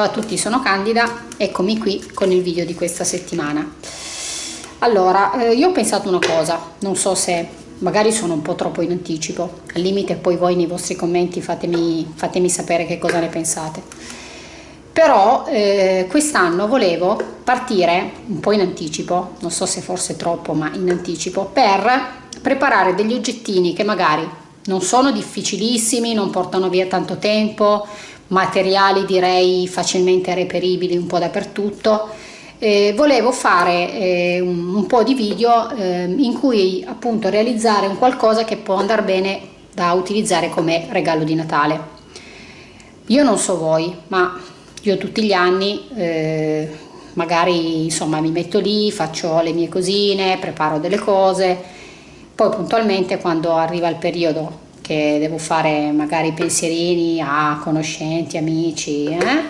Ciao a tutti, sono Candida, eccomi qui con il video di questa settimana. Allora, eh, io ho pensato una cosa, non so se magari sono un po' troppo in anticipo, al limite poi voi nei vostri commenti fatemi, fatemi sapere che cosa ne pensate. Però eh, quest'anno volevo partire un po' in anticipo, non so se forse troppo, ma in anticipo, per preparare degli oggettini che magari non sono difficilissimi, non portano via tanto tempo, materiali direi facilmente reperibili un po' dappertutto. Eh, volevo fare eh, un, un, po' di video eh, in cui appunto realizzare un qualcosa che può andare bene da utilizzare come regalo di Natale. Io non so voi, ma io tutti gli anni eh, magari insomma mi metto lì, faccio le mie cosine, preparo delle cose, poi puntualmente quando arriva il periodo che devo fare magari pensierini a conoscenti, amici, eh,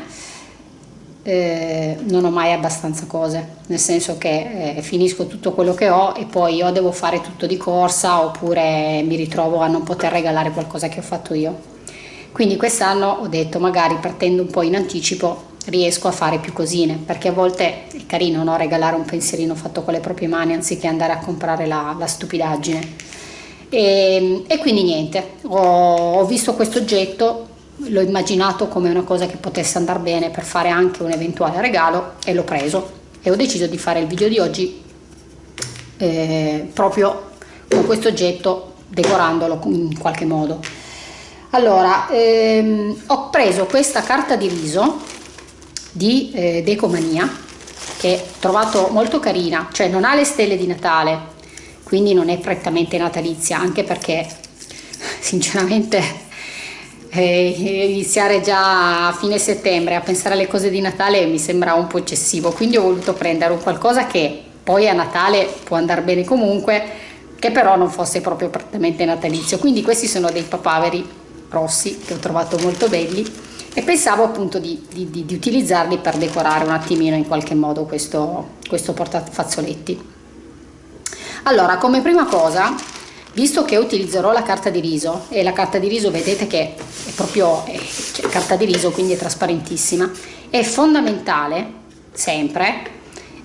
eh, non ho mai abbastanza cose, nel senso che eh, finisco tutto quello che ho e poi o devo fare tutto di corsa oppure mi ritrovo a non poter regalare qualcosa che ho fatto io. Quindi quest'anno ho detto magari partendo un po' in anticipo riesco a fare più cosine perché a volte è carino no? regalare un pensierino fatto con le proprie mani anziché andare a comprare la, la stupidaggine e, e, quindi niente ho, ho visto questo oggetto l'ho immaginato come una cosa che potesse andare bene per fare anche un eventuale regalo e l'ho preso. E ho deciso di fare il video di oggi eh, proprio con questo oggetto decorandolo in qualche modo. Allora ehm, ho preso questa carta di riso di eh, Decomania che ho trovato molto carina, cioè non ha le stelle di Natale, quindi non è prettamente natalizia, anche perché sinceramente eh, iniziare già a fine settembre a pensare alle cose di Natale mi sembra un po' eccessivo, quindi ho voluto prendere un qualcosa che poi a Natale può andare bene comunque, che però non fosse proprio prettamente natalizio. Quindi questi sono dei papaveri rossi che ho trovato molto belli e pensavo appunto di, di, di, utilizzarli per decorare un attimino in qualche modo questo, questo portafazzoletti. Allora, come prima cosa, visto che utilizzerò la carta di riso, e la carta di riso vedete che è proprio è, cioè, carta di riso, quindi è trasparentissima, è fondamentale sempre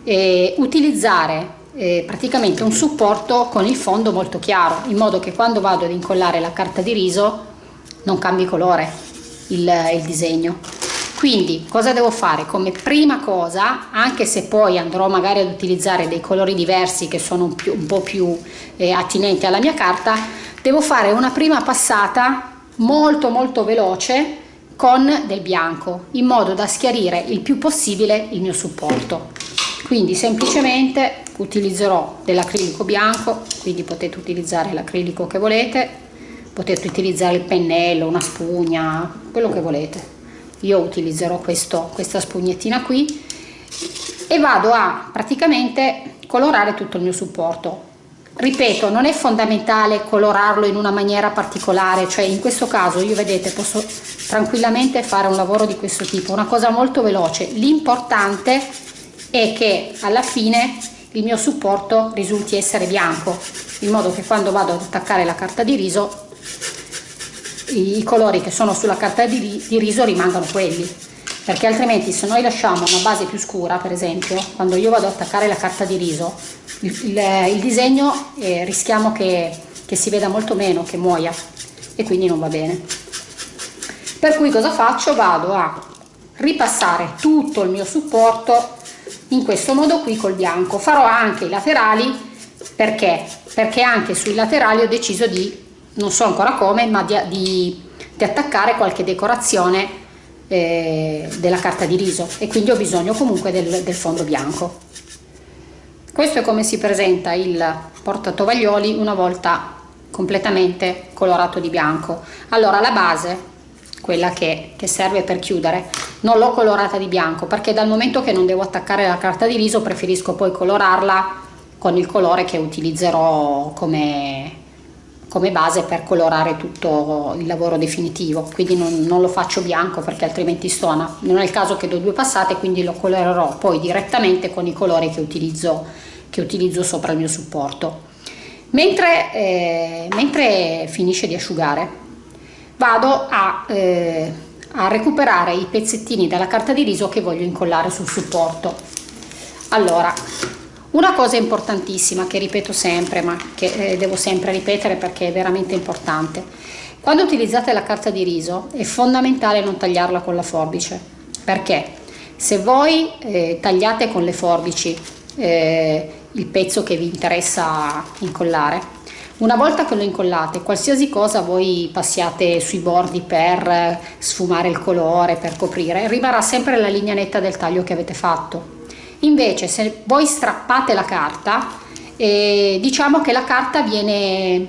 eh, utilizzare eh, praticamente un supporto con il fondo molto chiaro, in modo che quando vado ad incollare la carta di riso non cambi colore, il, il disegno quindi cosa devo fare come prima cosa anche se poi andrò magari ad utilizzare dei colori diversi che sono un, più, un po' più eh, attinenti alla mia carta devo fare una prima passata molto molto veloce con del bianco in modo da schiarire il più possibile il mio supporto quindi semplicemente utilizzerò dell'acrilico bianco quindi potete utilizzare l'acrilico che volete potete utilizzare il pennello, una spugna, quello che volete. Io utilizzerò questo, questa spugnettina qui e vado a praticamente colorare tutto il mio supporto. Ripeto, non è fondamentale colorarlo in una maniera particolare, cioè in questo caso io vedete posso tranquillamente fare un lavoro di questo tipo, una cosa molto veloce. L'importante è che alla fine il mio supporto risulti essere bianco, in modo che quando vado ad attaccare la carta di riso i colori che sono sulla carta di, di riso rimangano quelli perché altrimenti se noi lasciamo una base più scura per esempio quando io vado ad attaccare la carta di riso il, il, il disegno eh, rischiamo che, che si veda molto meno che muoia e quindi non va bene. Per cui cosa faccio? Vado a ripassare tutto il mio supporto in questo modo qui col bianco. Farò anche i laterali perché? Perché anche sui laterali ho deciso di non so ancora come, ma di, di, di attaccare qualche decorazione eh, della carta di riso e quindi ho bisogno comunque del, del fondo bianco. Questo è come si presenta il portatovaglioli una volta completamente colorato di bianco. Allora la base, quella che, che serve per chiudere, non l'ho colorata di bianco perché dal momento che non devo attaccare la carta di riso preferisco poi colorarla con il colore che utilizzerò come, come base per colorare tutto il lavoro definitivo quindi non, non, lo faccio bianco perché altrimenti stona. Non è il caso che do due passate quindi lo colorerò poi direttamente con i colori che utilizzo, che utilizzo sopra il mio supporto. Mentre, eh, mentre finisce di asciugare vado a, eh, a recuperare i pezzettini della carta di riso che voglio incollare sul supporto. Allora una cosa importantissima che ripeto sempre ma che eh, devo sempre ripetere perché è veramente importante. Quando utilizzate la carta di riso è fondamentale non tagliarla con la forbice. Perché? Se voi eh, tagliate con le forbici eh, il pezzo che vi interessa incollare una volta che lo incollate, qualsiasi cosa voi passiate sui bordi per sfumare il colore, per coprire, rimarrà sempre la linea netta del taglio che avete fatto. Invece se voi strappate la carta, eh, diciamo che la carta viene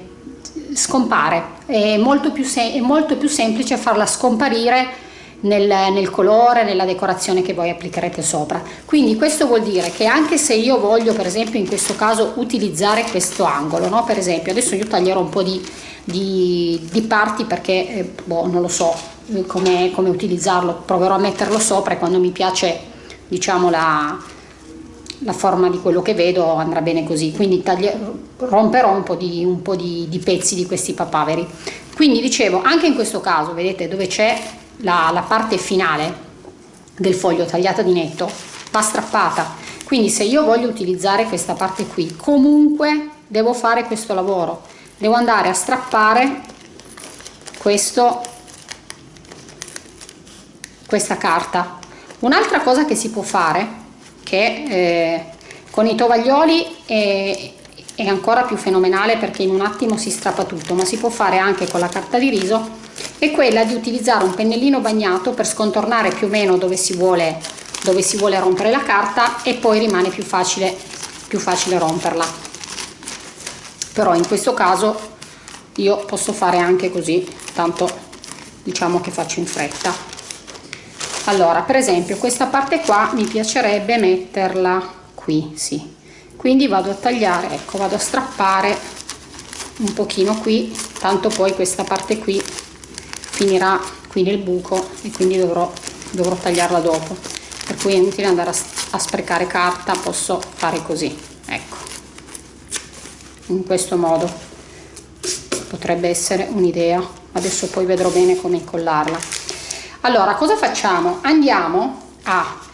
scompare, è molto più, è molto più semplice farla scomparire nel, nel, colore, nella decorazione che voi applicherete sopra. Quindi questo vuol dire che anche se io voglio per esempio in questo caso utilizzare questo angolo, no? per esempio adesso io taglierò un po' di, di, di parti perché eh, boh, non lo so eh, come, come utilizzarlo, proverò a metterlo sopra e quando mi piace diciamo la, la forma di quello che vedo andrà bene così. Quindi romperò un po' di, un po di, di pezzi di questi papaveri. Quindi dicevo anche in questo caso vedete dove c'è la, la parte finale del foglio tagliata di netto va strappata. Quindi se io voglio utilizzare questa parte qui comunque devo fare questo lavoro. Devo andare a strappare questo questa carta. Un'altra cosa che si può fare che eh, con i tovaglioli è, è ancora più fenomenale perché in un attimo si strappa tutto ma si può fare anche con la carta di riso è quella di utilizzare un pennellino bagnato per scontornare più o meno dove si vuole, dove si vuole rompere la carta e poi rimane più facile, più facile romperla. Però in questo caso io posso fare anche così tanto diciamo che faccio in fretta allora per esempio questa parte qua mi piacerebbe metterla qui sì. Quindi vado a tagliare ecco vado a strappare un pochino qui tanto poi questa parte qui finirà qui nel buco e quindi dovrò, dovrò tagliarla dopo. Per cui è inutile andare a, a sprecare carta posso fare così ecco. In questo modo. Potrebbe essere un'idea. Adesso poi vedrò bene come incollarla allora cosa facciamo? Andiamo a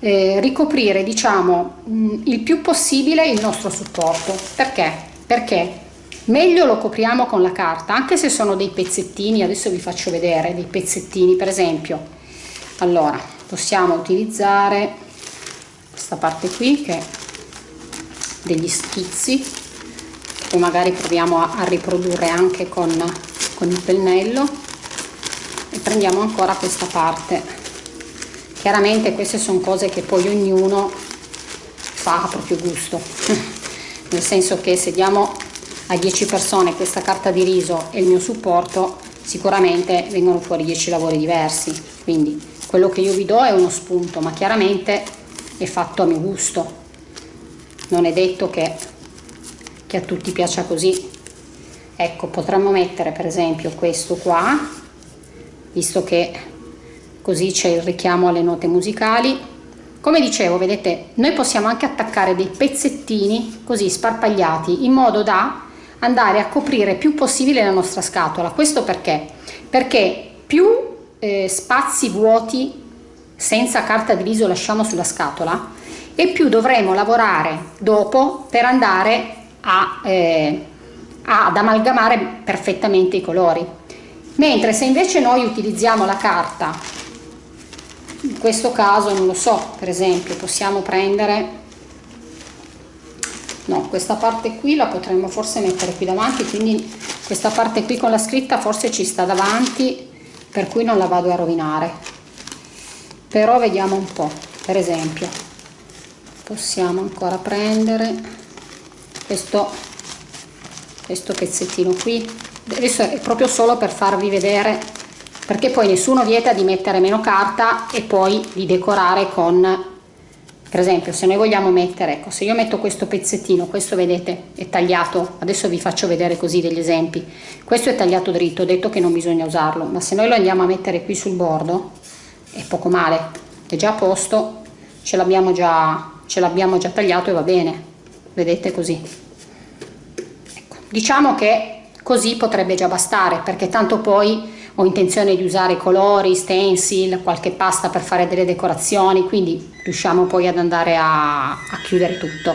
eh, ricoprire diciamo mh, il più possibile il nostro supporto. Perché? Perché meglio lo copriamo con la carta anche se sono dei pezzettini adesso vi faccio vedere dei pezzettini. Per esempio allora possiamo utilizzare questa parte qui che è degli schizzi che magari proviamo a, a riprodurre anche con, con il pennello e prendiamo ancora questa parte. Chiaramente queste sono cose che poi ognuno fa a proprio gusto. Nel senso che se diamo a 10 persone questa carta di riso e il mio supporto sicuramente vengono fuori 10 lavori diversi. Quindi quello che io vi do è uno spunto ma chiaramente è fatto a mio gusto. Non è detto che, che a tutti piaccia così. Ecco potremmo mettere per esempio questo qua visto che così c'è il richiamo alle note musicali come dicevo vedete noi possiamo anche attaccare dei pezzettini così sparpagliati in modo da andare a coprire più possibile la nostra scatola. Questo perché? Perché più eh, spazi vuoti senza carta di riso lasciamo sulla scatola e più dovremo lavorare dopo per andare a, eh, ad amalgamare perfettamente i colori. Mentre se invece noi utilizziamo la carta, in questo caso non lo so, per esempio possiamo prendere no questa parte qui la potremmo forse mettere qui davanti quindi questa parte qui con la scritta forse ci sta davanti per cui non la vado a rovinare. Però vediamo un po' per esempio possiamo ancora prendere questo questo pezzettino qui adesso è proprio solo per farvi vedere perché poi nessuno vieta di mettere meno carta e poi di decorare con per esempio se noi vogliamo mettere ecco se io metto questo pezzettino questo vedete è tagliato adesso vi faccio vedere così degli esempi questo è tagliato dritto ho detto che non bisogna usarlo ma se noi lo andiamo a mettere qui sul bordo è poco male è già a posto ce l'abbiamo già ce l'abbiamo già tagliato e va bene vedete così ecco. diciamo che così potrebbe già bastare perché tanto poi ho intenzione di usare colori, stencil, qualche pasta per fare delle decorazioni, quindi riusciamo poi ad andare a, a chiudere tutto.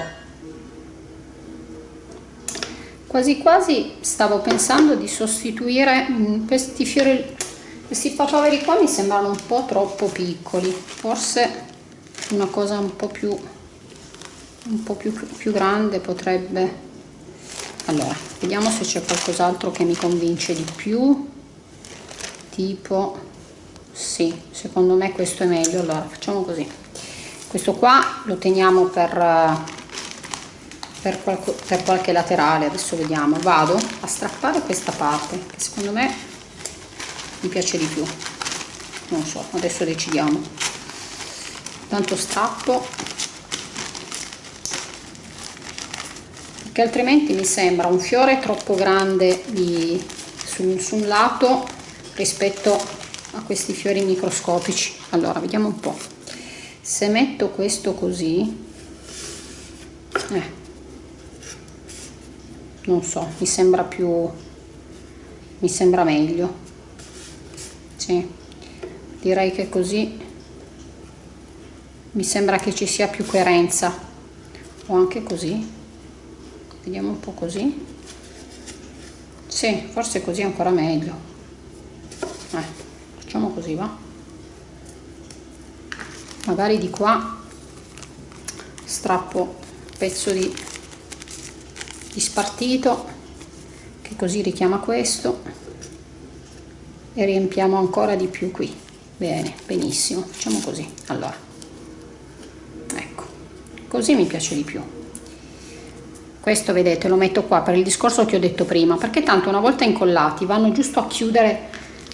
Quasi quasi stavo pensando di sostituire mm, questi fiori, questi papaveri qua mi sembrano un po' troppo piccoli, forse una cosa un po' più un po' più, più grande potrebbe allora vediamo se c'è qualcos'altro che mi convince di più. Tipo sì secondo me questo è meglio. Allora facciamo così. Questo qua lo teniamo per per, qualco, per qualche laterale. Adesso vediamo. Vado a strappare questa parte che secondo me mi piace di più. Non so adesso decidiamo. Tanto strappo perché altrimenti mi sembra un fiore troppo grande di, su, su un lato rispetto a questi fiori microscopici. Allora vediamo un po' se metto questo così eh, non so mi sembra più mi sembra meglio. Sì direi che così mi sembra che ci sia più coerenza. O anche così vediamo un po' così. Sì forse così è ancora meglio. Eh, facciamo così va? Magari di qua strappo un pezzo di, di spartito che così richiama questo e riempiamo ancora di più qui. Bene benissimo facciamo così allora. Ecco così mi piace di più questo vedete lo metto qua per il discorso che ho detto prima perché tanto una volta incollati vanno giusto a chiudere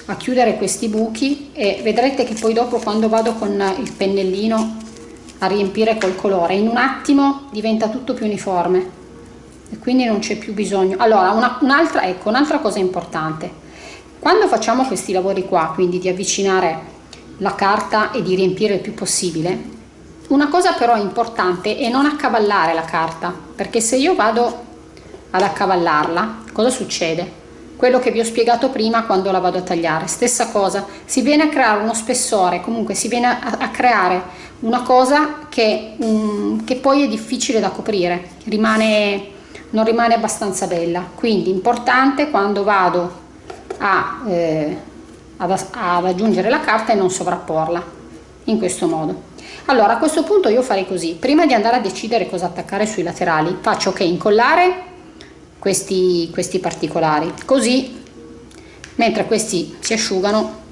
a chiudere questi buchi e vedrete che poi dopo quando vado con il pennellino a riempire col colore in un attimo diventa tutto più uniforme e quindi non c'è più bisogno. Allora un'altra un ecco un'altra cosa importante. Quando facciamo questi lavori qua quindi di avvicinare la carta e di riempire il più possibile una cosa però importante è non accavallare la carta, perché se io vado ad accavallarla, cosa succede? Quello che vi ho spiegato prima quando la vado a tagliare, stessa cosa, si viene a creare uno spessore, comunque si viene a, a creare una cosa che, um, che, poi è difficile da coprire, rimane, non rimane abbastanza bella. Quindi importante quando vado a, eh, ad, ad aggiungere la carta e non sovrapporla, in questo modo. Allora a questo punto io farei così, prima di andare a decidere cosa attaccare sui laterali, faccio che incollare questi, questi particolari, così mentre questi si asciugano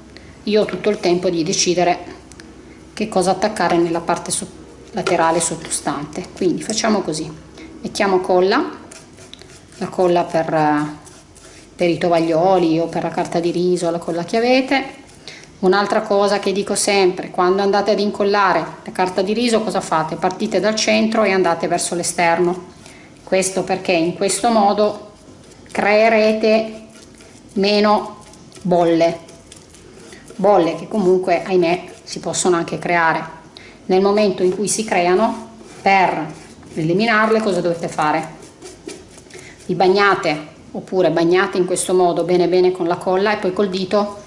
io ho tutto il tempo di decidere che cosa attaccare nella parte so laterale sottostante. Quindi facciamo così, mettiamo colla, la colla per, per i tovaglioli o per la carta di riso, la colla che avete, Un'altra cosa che dico sempre, quando andate ad incollare la carta di riso cosa fate? Partite dal centro e andate verso l'esterno. Questo perché in questo modo creerete meno bolle. Bolle che comunque, ahimè, si possono anche creare. Nel momento in cui si creano, per eliminarle cosa dovete fare? Vi bagnate oppure bagnate in questo modo bene bene con la colla e poi col dito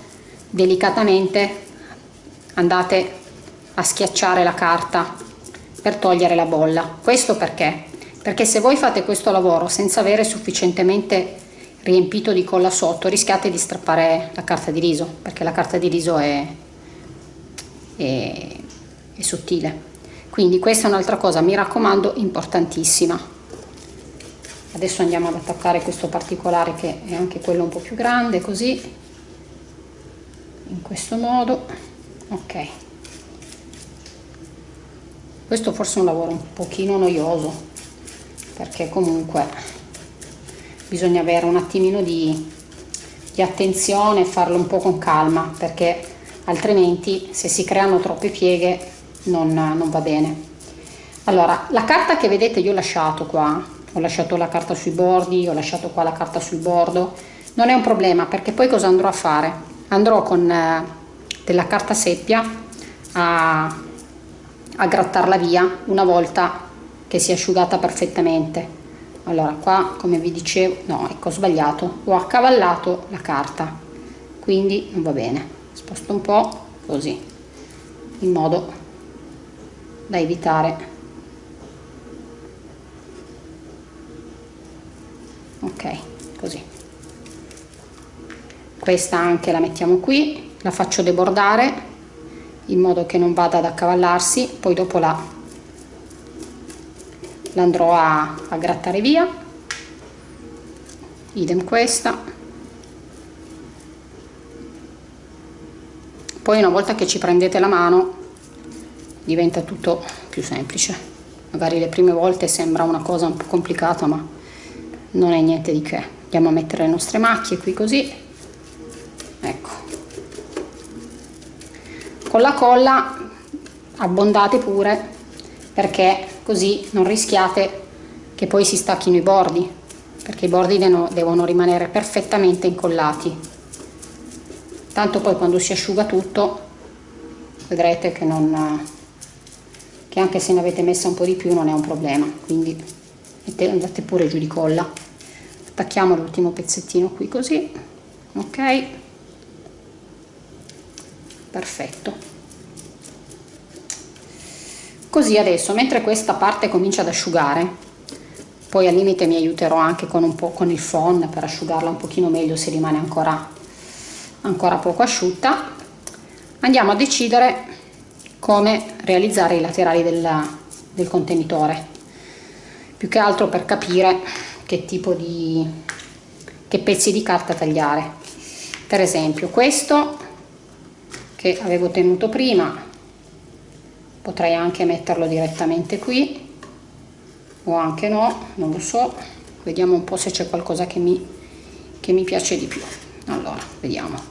delicatamente andate a schiacciare la carta per togliere la bolla. Questo perché? Perché se voi fate questo lavoro senza avere sufficientemente riempito di colla sotto rischiate di strappare la carta di riso perché la carta di riso è, è, è sottile. Quindi questa è un'altra cosa mi raccomando importantissima. Adesso andiamo ad attaccare questo particolare che è anche quello un po' più grande così in questo modo. Ok. Questo forse è un lavoro un pochino noioso perché comunque bisogna avere un attimino di, di attenzione e farlo un po' con calma perché altrimenti se si creano troppe pieghe non, non va bene. Allora la carta che vedete io ho lasciato qua ho lasciato la carta sui bordi ho lasciato qua la carta sul bordo non è un problema perché poi cosa andrò a fare andrò con eh, della carta seppia a, a grattarla via una volta che si è asciugata perfettamente. Allora qua come vi dicevo no ecco ho sbagliato. Ho accavallato la carta quindi non va bene. Sposto un po' così in modo da evitare. Ok così questa anche la mettiamo qui la faccio debordare in modo che non vada ad accavallarsi poi dopo la, la a, a grattare via. Idem questa. Poi una volta che ci prendete la mano diventa tutto più semplice. Magari le prime volte sembra una cosa un po' complicata ma non è niente di che. Andiamo a mettere le nostre macchie qui così ecco. Con la colla abbondate pure perché così non rischiate che poi si stacchino i bordi perché i bordi devono, devono rimanere perfettamente incollati. Tanto poi quando si asciuga tutto vedrete che non che anche se ne avete messa un po' di più non è un problema. Quindi andate pure giù di colla. Attacchiamo l'ultimo pezzettino qui così ok perfetto. Così adesso mentre questa parte comincia ad asciugare poi al limite mi aiuterò anche con un po' con il phon per asciugarla un pochino meglio se rimane ancora ancora poco asciutta. Andiamo a decidere come realizzare i laterali del, del contenitore. Più che altro per capire che tipo di che pezzi di carta tagliare. Per esempio questo che avevo tenuto prima. Potrei anche metterlo direttamente qui o anche no non lo so. Vediamo un po se c'è qualcosa che mi, che mi piace di più. Allora vediamo.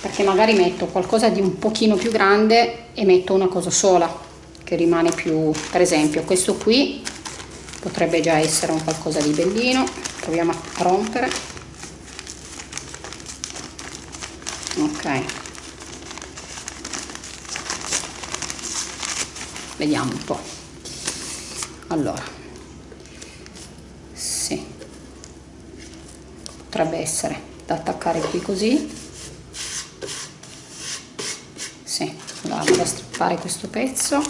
Perché magari metto qualcosa di un pochino più grande e metto una cosa sola che rimane più per esempio questo qui potrebbe già essere un qualcosa di bellino. Proviamo a rompere ok. Vediamo un po' allora. Potrebbe essere da attaccare qui così. Sì, vado a strappare questo pezzo.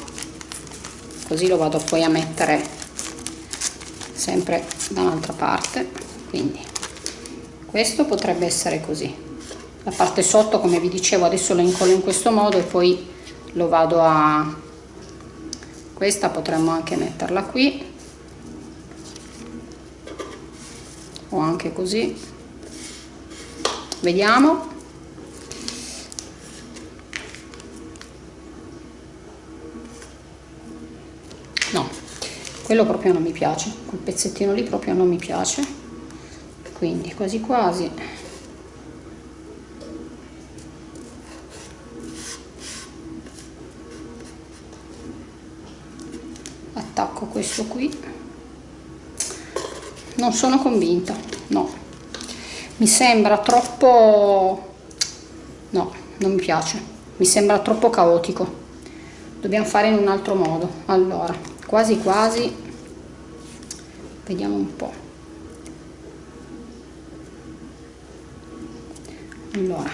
Così lo vado poi a mettere sempre da un'altra parte. Quindi questo potrebbe essere così la parte sotto come vi dicevo adesso lo incollo in questo modo e poi lo vado a questa potremmo anche metterla qui. O anche così. Vediamo. No quello proprio non mi piace. Quel pezzettino lì proprio non mi piace. Quindi quasi quasi attacco questo qui. Non sono convinta no. Mi sembra troppo no non mi piace. Mi sembra troppo caotico. Dobbiamo fare in un altro modo. Allora quasi quasi. Vediamo un po. Allora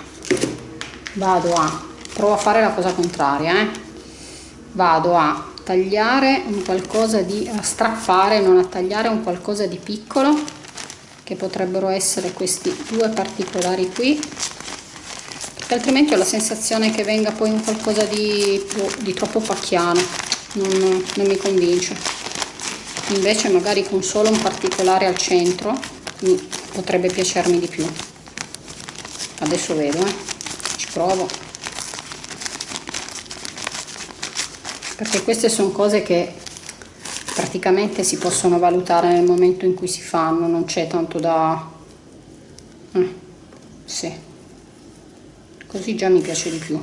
vado a provo a fare la cosa contraria eh? vado a tagliare un qualcosa di a strappare non a tagliare un qualcosa di piccolo che potrebbero essere questi due particolari qui perché altrimenti ho la sensazione che venga poi un qualcosa di, di troppo pacchiano non, non mi convince invece magari con solo un particolare al centro potrebbe piacermi di più adesso vedo eh. ci provo perché queste sono cose che praticamente si possono valutare nel momento in cui si fanno non c'è tanto da eh, sì. Così già mi piace di più.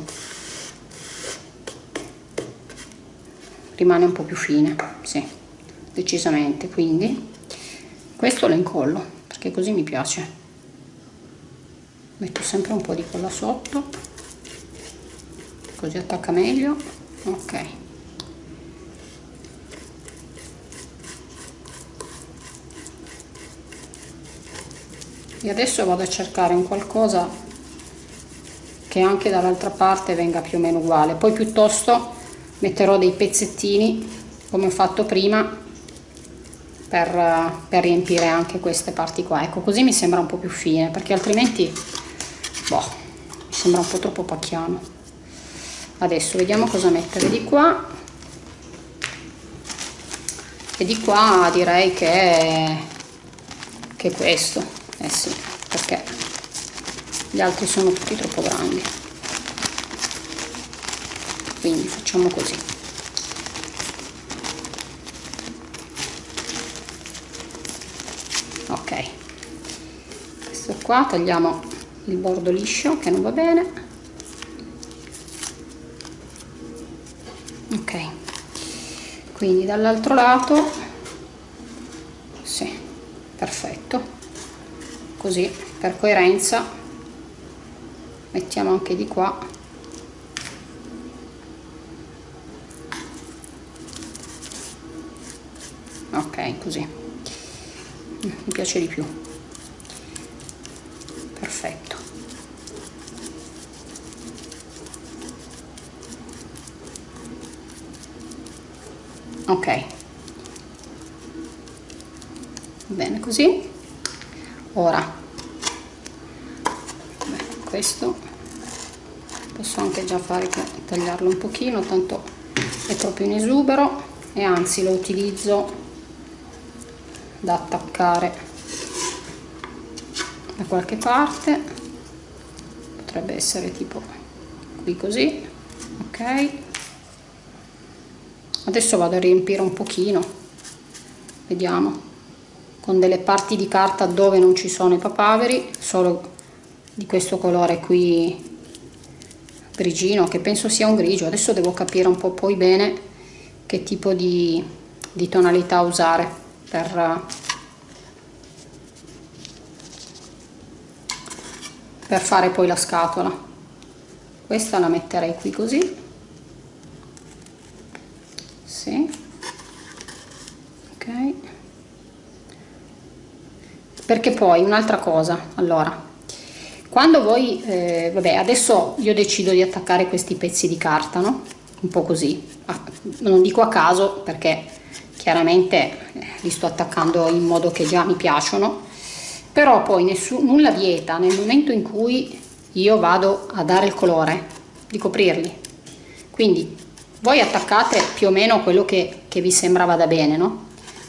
Rimane un po' più fine sì decisamente. Quindi questo lo incollo perché così mi piace. Metto sempre un po' di colla sotto così attacca meglio. Ok e adesso vado a cercare un qualcosa che anche dall'altra parte venga più o meno uguale. Poi piuttosto metterò dei pezzettini come ho fatto prima per, per riempire anche queste parti qua. Ecco così mi sembra un po' più fine perché altrimenti boh, mi sembra un po' troppo pacchiano. Adesso vediamo cosa mettere di qua. E di qua direi che che questo eh sì perché gli altri sono tutti troppo grandi. Quindi facciamo così. Ok. Questo qua tagliamo il bordo liscio che non va bene. Ok. Quindi dall'altro lato sì perfetto così per coerenza. Mettiamo anche di qua. Ok così. Mi piace di più. Perfetto. Ok. Bene così ora. Beh, questo. Posso anche già fare che tagliarlo un pochino tanto è proprio in esubero e anzi lo utilizzo da attaccare da qualche parte. Potrebbe essere tipo qui così ok. Adesso vado a riempire un pochino. Vediamo con delle parti di carta dove non ci sono i papaveri solo di questo colore qui grigino che penso sia un grigio. Adesso devo capire un po' poi bene che tipo di, di tonalità usare per, per fare poi la scatola. Questa la metterei qui così. Sì. Ok perché poi un'altra cosa allora. Quando voi eh, vabbè adesso io decido di attaccare questi pezzi di carta no? Un po così. Ah, non dico a caso perché chiaramente eh, li sto attaccando in modo che già mi piacciono. Però poi nessun, nulla vieta nel momento in cui io vado a dare il colore di coprirli. Quindi voi attaccate più o meno quello che, che vi sembra vada bene no?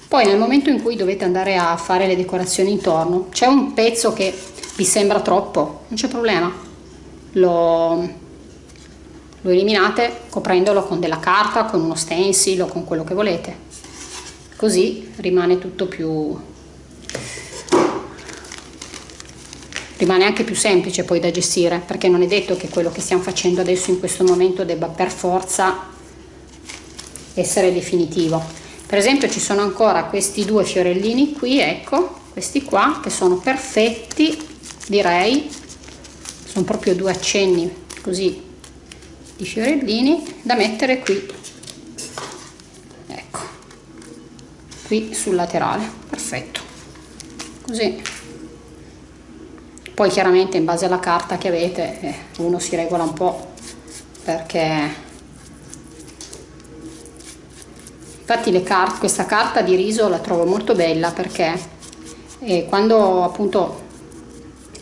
Poi nel momento in cui dovete andare a fare le decorazioni intorno c'è un pezzo che vi sembra troppo non c'è problema. Lo, lo eliminate coprendolo con della carta con uno stencil o con quello che volete. Così rimane tutto più rimane anche più semplice poi da gestire perché non è detto che quello che stiamo facendo adesso in questo momento debba per forza essere definitivo per esempio ci sono ancora questi due fiorellini qui ecco questi qua che sono perfetti direi. Sono proprio due accenni così di fiorellini da mettere qui. Qui sul laterale perfetto. Così. Poi chiaramente in base alla carta che avete eh, uno si regola un po' perché infatti carte, questa carta di riso la trovo molto bella perché eh, quando appunto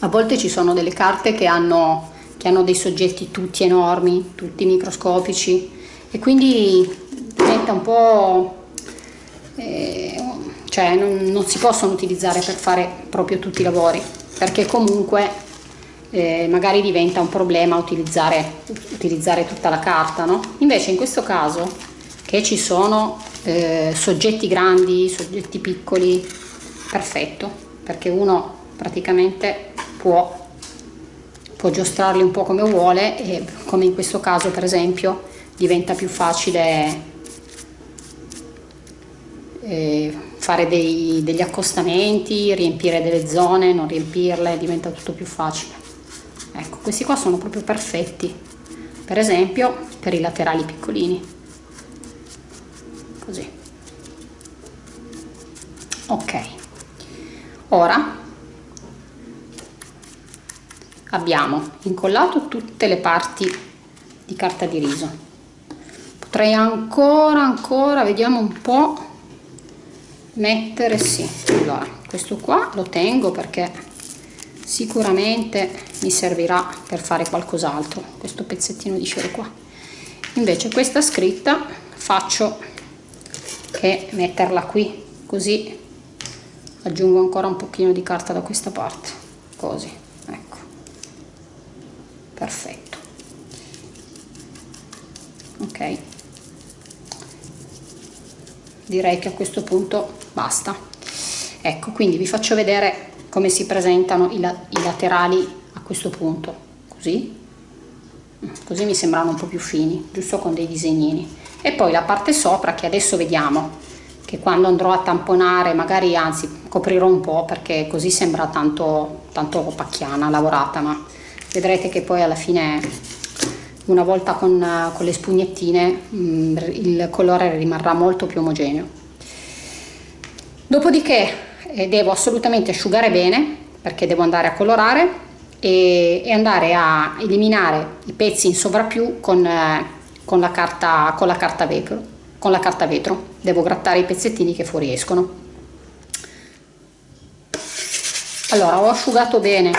a volte ci sono delle carte che hanno, che hanno dei soggetti tutti enormi, tutti microscopici e quindi diventa un po' eh, cioè non, non, si possono utilizzare per fare proprio tutti i lavori perché comunque eh, magari diventa un problema utilizzare, utilizzare tutta la carta no? invece in questo caso che ci sono eh, soggetti grandi soggetti piccoli perfetto perché uno praticamente può può giostrarli un po' come vuole e come in questo caso per esempio diventa più facile eh, fare dei, degli accostamenti, riempire delle zone, non riempirle, diventa tutto più facile. Ecco, questi qua sono proprio perfetti, per esempio per i laterali piccolini. Ok. Ora abbiamo incollato tutte le parti di carta di riso potrei ancora ancora vediamo un po mettere sì allora questo qua lo tengo perché sicuramente mi servirà per fare qualcos'altro questo pezzettino di cero qua invece questa scritta faccio che metterla qui così aggiungo ancora un pochino di carta da questa parte. Così ecco. Perfetto. Ok. Direi che a questo punto basta. Ecco quindi vi faccio vedere come si presentano i, la i laterali a questo punto. Così. Così mi sembrano un po più fini giusto con dei disegnini. E poi la parte sopra che adesso vediamo che quando andrò a tamponare magari anzi coprirò un po' perché così sembra tanto tanto pacchiana lavorata ma vedrete che poi alla fine una volta con, con le spugnettine mm, il colore rimarrà molto più omogeneo. Dopodiché eh, devo assolutamente asciugare bene perché devo andare a colorare e, e andare a eliminare i pezzi in sovrappiù con, eh, con, la carta, con, la carta vetro, con la carta vetro. Devo grattare i pezzettini che fuoriescono. Allora, ho asciugato bene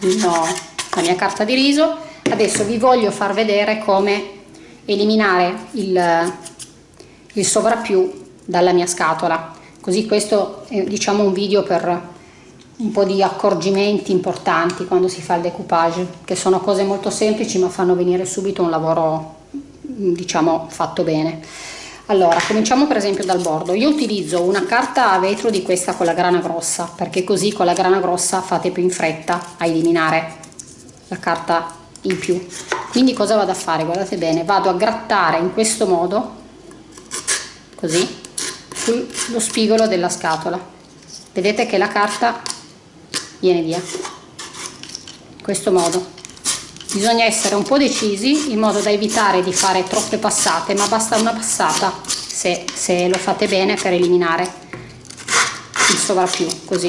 no, la mia carta di riso, adesso vi voglio far vedere come eliminare il, il sovrappiù dalla mia scatola così questo è diciamo un video per un po' di accorgimenti importanti quando si fa il decoupage, che sono cose molto semplici ma fanno venire subito un lavoro diciamo fatto bene. Allora, cominciamo per esempio dal bordo. Io utilizzo una carta a vetro di questa con la grana grossa, perché così con la grana grossa fate più in fretta a eliminare la carta in più. Quindi cosa vado a fare? Guardate bene, vado a grattare in questo modo, così, sullo spigolo della scatola. Vedete che la carta viene via in questo modo bisogna essere un po' decisi in modo da evitare di fare troppe passate ma basta una passata se, se lo fate bene per eliminare il sovrappiù così.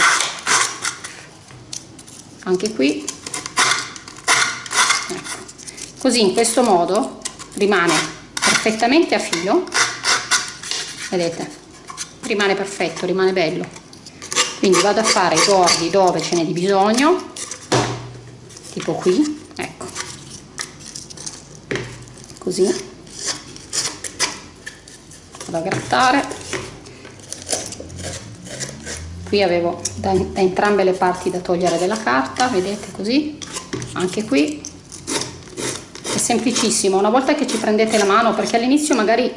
Anche qui. Ecco. così in questo modo rimane perfettamente a filo. Vedete? Rimane perfetto rimane bello. Quindi vado a fare i bordi dove ce n'è di bisogno tipo qui ecco così. Vado a grattare. Qui avevo da, da entrambe le parti da togliere della carta vedete così anche qui. È semplicissimo una volta che ci prendete la mano perché all'inizio magari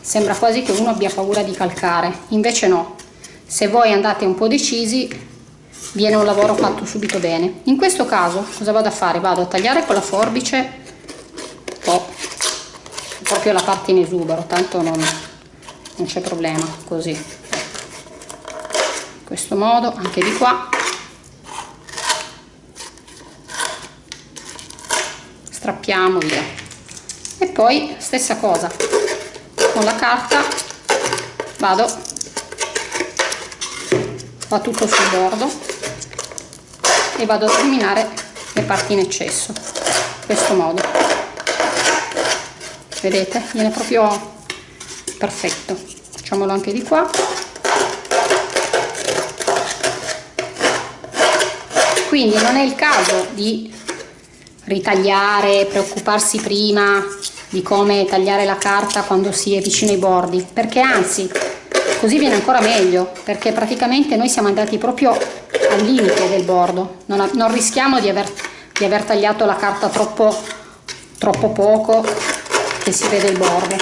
sembra quasi che uno abbia paura di calcare invece no. Se voi andate un po' decisi viene un lavoro fatto subito bene. In questo caso cosa vado a fare? Vado a tagliare con la forbice proprio la parte in esubero tanto non, non c'è problema così. In questo modo anche di qua. Strappiamo via. E poi stessa cosa. Con la carta vado va tutto sul bordo e vado a eliminare le parti in eccesso in questo modo vedete viene proprio perfetto. Facciamolo anche di qua. Quindi non è il caso di ritagliare preoccuparsi prima di come tagliare la carta quando si è vicino ai bordi perché anzi così viene ancora meglio perché praticamente noi siamo andati proprio al limite del bordo. Non, non rischiamo di aver, di aver, tagliato la carta troppo, troppo poco che si vede il bordo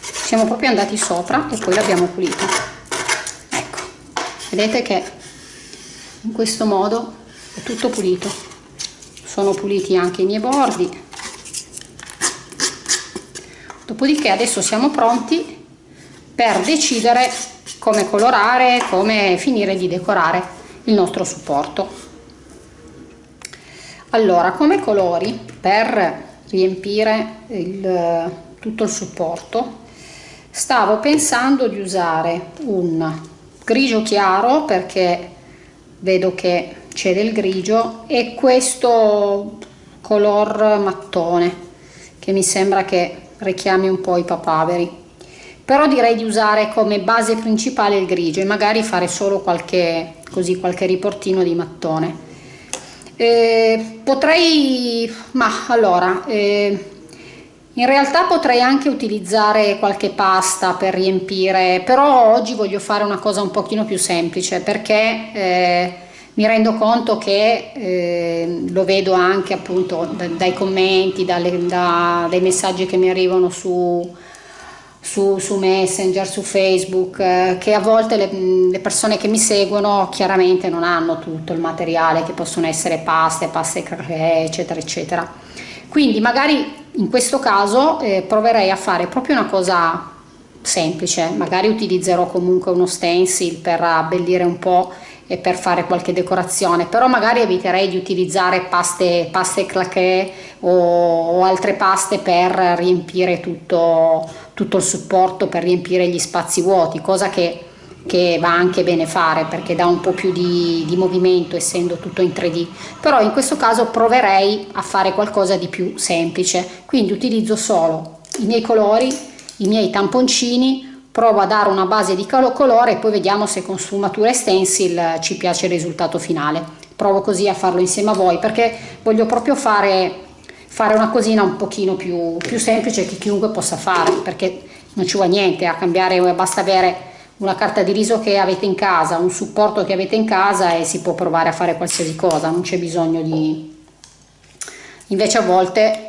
siamo proprio andati sopra e poi l'abbiamo pulito. Ecco vedete che in questo modo è tutto pulito. Sono puliti anche i miei bordi. Dopodiché adesso siamo pronti per decidere come colorare, come finire di decorare il nostro supporto. Allora, come colori per riempire il, tutto il supporto. Stavo pensando di usare un grigio chiaro perché vedo che c'è del grigio e questo color mattone che mi sembra che richiami un po' i papaveri. Però direi di usare come base principale il grigio e magari fare solo qualche così qualche riportino di mattone eh, potrei ma allora eh, in realtà potrei anche utilizzare qualche pasta per riempire però oggi voglio fare una cosa un pochino più semplice perché eh, mi rendo conto che eh, lo vedo anche appunto dai commenti, dalle, da, dai messaggi che mi arrivano su, su, su Messenger, su Facebook, eh, che a volte le, le, persone che mi seguono chiaramente non hanno tutto il materiale, che possono essere paste, paste cracchè, eccetera, eccetera. Quindi magari in questo caso eh, proverei a fare proprio una cosa semplice, magari utilizzerò comunque uno stencil per abbellire un po' e per fare qualche decorazione però magari eviterei di utilizzare paste, paste claquet o, o altre paste per riempire tutto, tutto il supporto per riempire gli spazi vuoti cosa che che va anche bene fare perché dà un po' più di, di, movimento essendo tutto in 3D però in questo caso proverei a fare qualcosa di più semplice. Quindi utilizzo solo i miei colori i miei tamponcini provo a dare una base di colore e poi vediamo se con sfumatura e stencil ci piace il risultato finale. Provo così a farlo insieme a voi perché voglio proprio fare, fare una cosina un pochino più, più semplice che chiunque possa fare perché non ci vuole niente a cambiare basta avere una carta di riso che avete in casa un supporto che avete in casa e si può provare a fare qualsiasi cosa non c'è bisogno di invece a volte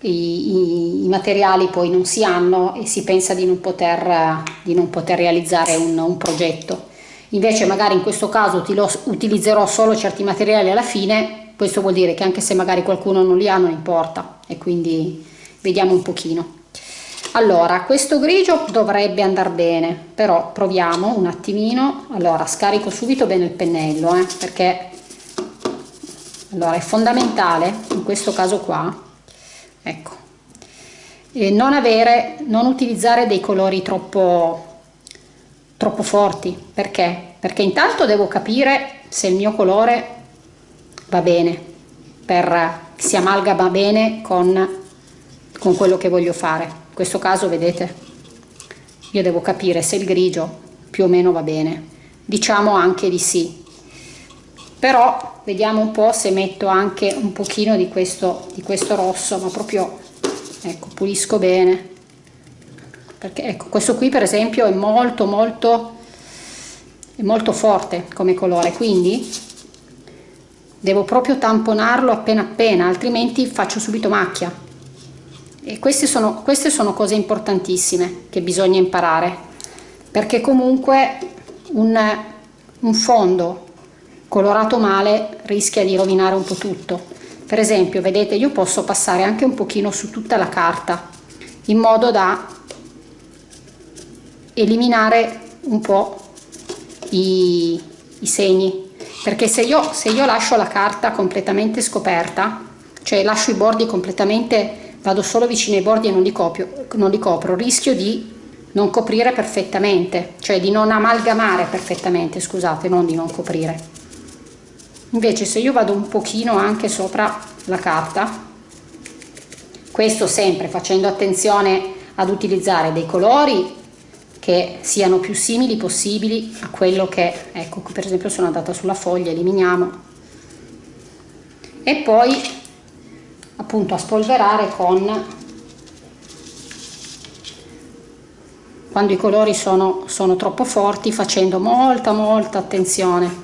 i, i, i, materiali poi non si hanno e si pensa di non poter, di non poter realizzare un, un progetto. Invece magari in questo caso utilizzerò solo certi materiali alla fine, questo vuol dire che anche se magari qualcuno non li ha non importa e quindi vediamo un pochino. Allora, questo grigio dovrebbe andare bene, però proviamo un attimino. Allora, scarico subito bene il pennello, eh, perché allora, è fondamentale in questo caso qua ecco e non avere non utilizzare dei colori troppo troppo forti perché perché intanto devo capire se il mio colore va bene per si amalgama bene con con quello che voglio fare. In questo caso vedete io devo capire se il grigio più o meno va bene. Diciamo anche di sì. Però vediamo un po' se metto anche un pochino di questo, di questo rosso ma proprio ecco pulisco bene. Perché ecco questo qui per esempio è molto molto è molto forte come colore. Quindi devo proprio tamponarlo appena appena altrimenti faccio subito macchia. E queste sono, queste sono cose importantissime che bisogna imparare perché comunque un, un fondo colorato male rischia di rovinare un po' tutto. Per esempio vedete io posso passare anche un pochino su tutta la carta in modo da eliminare un po' i, i segni perché se io, se io lascio la carta completamente scoperta cioè lascio i bordi completamente vado solo vicino ai bordi e non li, copio, non li copro rischio di non coprire perfettamente cioè di non amalgamare perfettamente scusate non di non coprire. Invece se io vado un pochino anche sopra la carta questo sempre facendo attenzione ad utilizzare dei colori che siano più simili possibili a quello che ecco per esempio sono andata sulla foglia eliminiamo. E poi appunto a spolverare con quando i colori sono, sono troppo forti facendo molta molta attenzione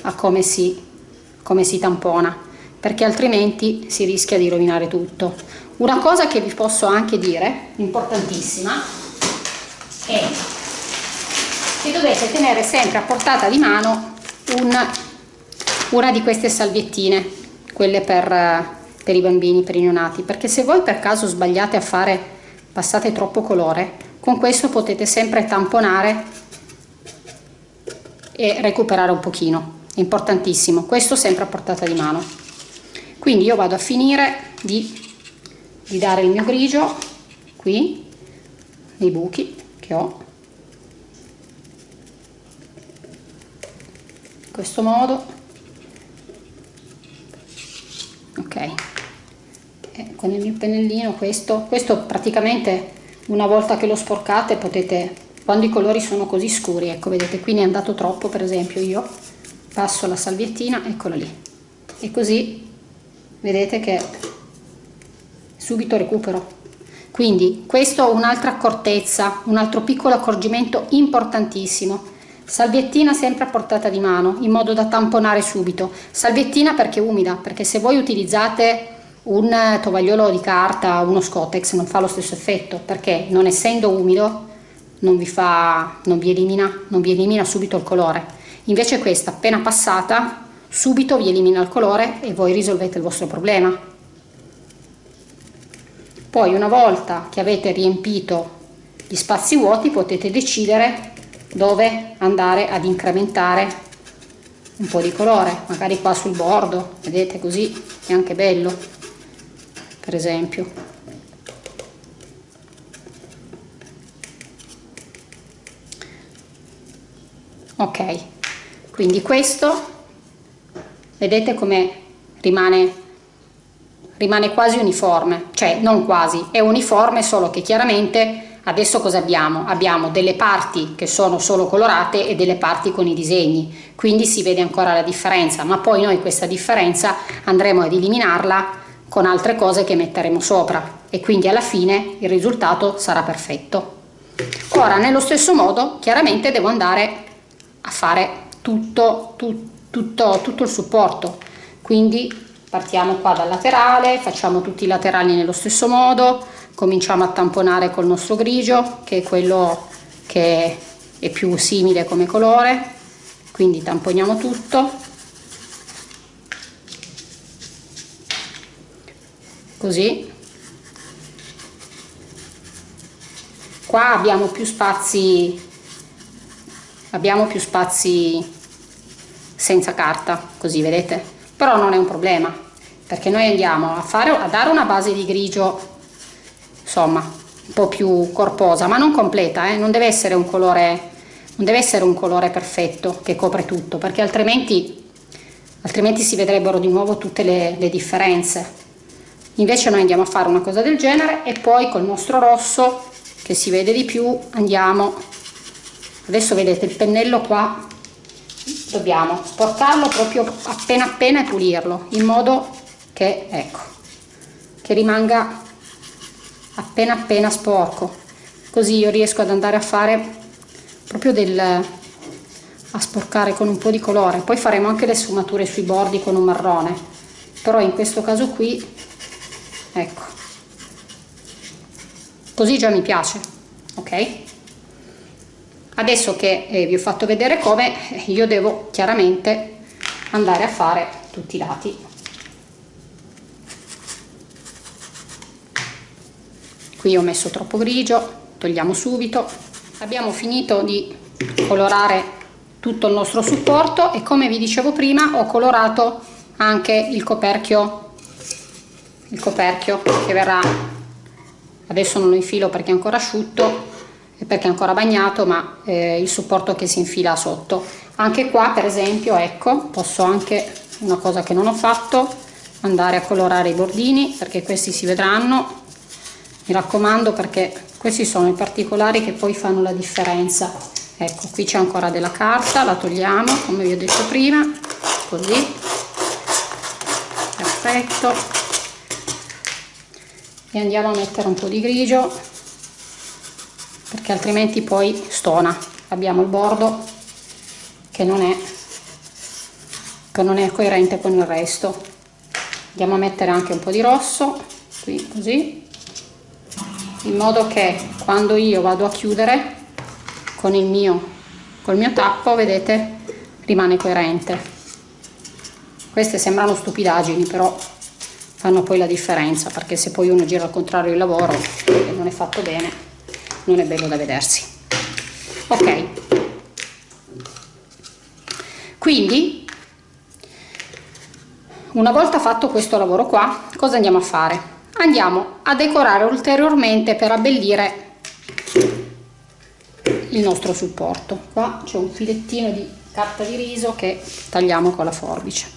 a come si come si tampona perché altrimenti si rischia di rovinare tutto. Una cosa che vi posso anche dire importantissima è che dovete tenere sempre a portata di mano una, una di queste salviettine quelle per, per i bambini per i neonati perché se voi per caso sbagliate a fare passate troppo colore con questo potete sempre tamponare e recuperare un pochino. Importantissimo questo sempre a portata di mano. Quindi io vado a finire di, di dare il mio grigio qui nei buchi che ho. In questo modo. Ok. E con il mio pennellino questo. Questo praticamente una volta che lo sporcate potete quando i colori sono così scuri ecco vedete qui ne è andato troppo per esempio io passo la salviettina eccola lì. E così vedete che subito recupero quindi questo è un'altra accortezza un altro piccolo accorgimento importantissimo. Salviettina sempre a portata di mano in modo da tamponare subito. Salviettina perché umida perché se voi utilizzate un tovagliolo di carta uno scotex non fa lo stesso effetto perché non essendo umido non vi fa non vi elimina non vi elimina subito il colore. Invece questa appena passata subito vi elimina il colore e voi risolvete il vostro problema poi una volta che avete riempito gli spazi vuoti potete decidere dove andare ad incrementare un po' di colore. Magari qua sul bordo vedete così è anche bello per esempio. Ok quindi questo vedete come rimane rimane quasi uniforme cioè non quasi è uniforme solo che chiaramente Adesso cosa abbiamo? Abbiamo delle parti che sono solo colorate e delle parti con i disegni, quindi si vede ancora la differenza, ma poi noi questa differenza andremo ad eliminarla con altre cose che metteremo sopra e quindi alla fine il risultato sarà perfetto. Ora nello stesso modo chiaramente devo andare a fare tutto, tutto, tutto, il supporto, quindi partiamo qua dal laterale, facciamo tutti i laterali nello stesso modo, cominciamo a tamponare col nostro grigio che è quello che è più simile come colore. Quindi tamponiamo tutto. Così. Qua abbiamo più spazi abbiamo più spazi senza carta così vedete? Però non è un problema perché noi andiamo a fare a dare una base di grigio insomma un po' più corposa ma non completa eh? non deve essere un colore non deve essere un colore perfetto che copre tutto perché altrimenti altrimenti si vedrebbero di nuovo tutte le, le differenze. Invece noi andiamo a fare una cosa del genere e poi col nostro rosso che si vede di più andiamo. Adesso vedete il pennello qua. Dobbiamo sporcarlo proprio appena appena e pulirlo in modo che ecco che rimanga appena appena sporco. Così io riesco ad andare a fare proprio del a sporcare con un po' di colore. Poi faremo anche le sfumature sui bordi con un marrone. Però in questo caso qui ecco. Così già mi piace ok? Adesso che eh, vi ho fatto vedere come io devo chiaramente andare a fare tutti i lati qui ho messo troppo grigio togliamo subito. Abbiamo finito di colorare tutto il nostro supporto e come vi dicevo prima ho colorato anche il coperchio il coperchio che verrà adesso non lo infilo perché è ancora asciutto e perché è ancora bagnato ma eh, il supporto che si infila sotto. Anche qua per esempio ecco posso anche una cosa che non ho fatto andare a colorare i bordini perché questi si vedranno mi raccomando perché questi sono i particolari che poi fanno la differenza. Ecco qui c'è ancora della carta la togliamo come vi ho detto prima così. Perfetto. E andiamo a mettere un po' di grigio perché altrimenti poi stona. Abbiamo il bordo che non è che non è coerente con il resto. Andiamo a mettere anche un po' di rosso qui così in modo che quando io vado a chiudere con il mio col mio tappo vedete rimane coerente. Queste sembrano stupidaggini però fanno poi la differenza perché se poi uno gira al contrario il lavoro e non è fatto bene non è bello da vedersi. Ok. Quindi una volta fatto questo lavoro qua cosa andiamo a fare andiamo a decorare ulteriormente per abbellire il nostro supporto. Qua c'è un filettino di carta di riso che tagliamo con la forbice.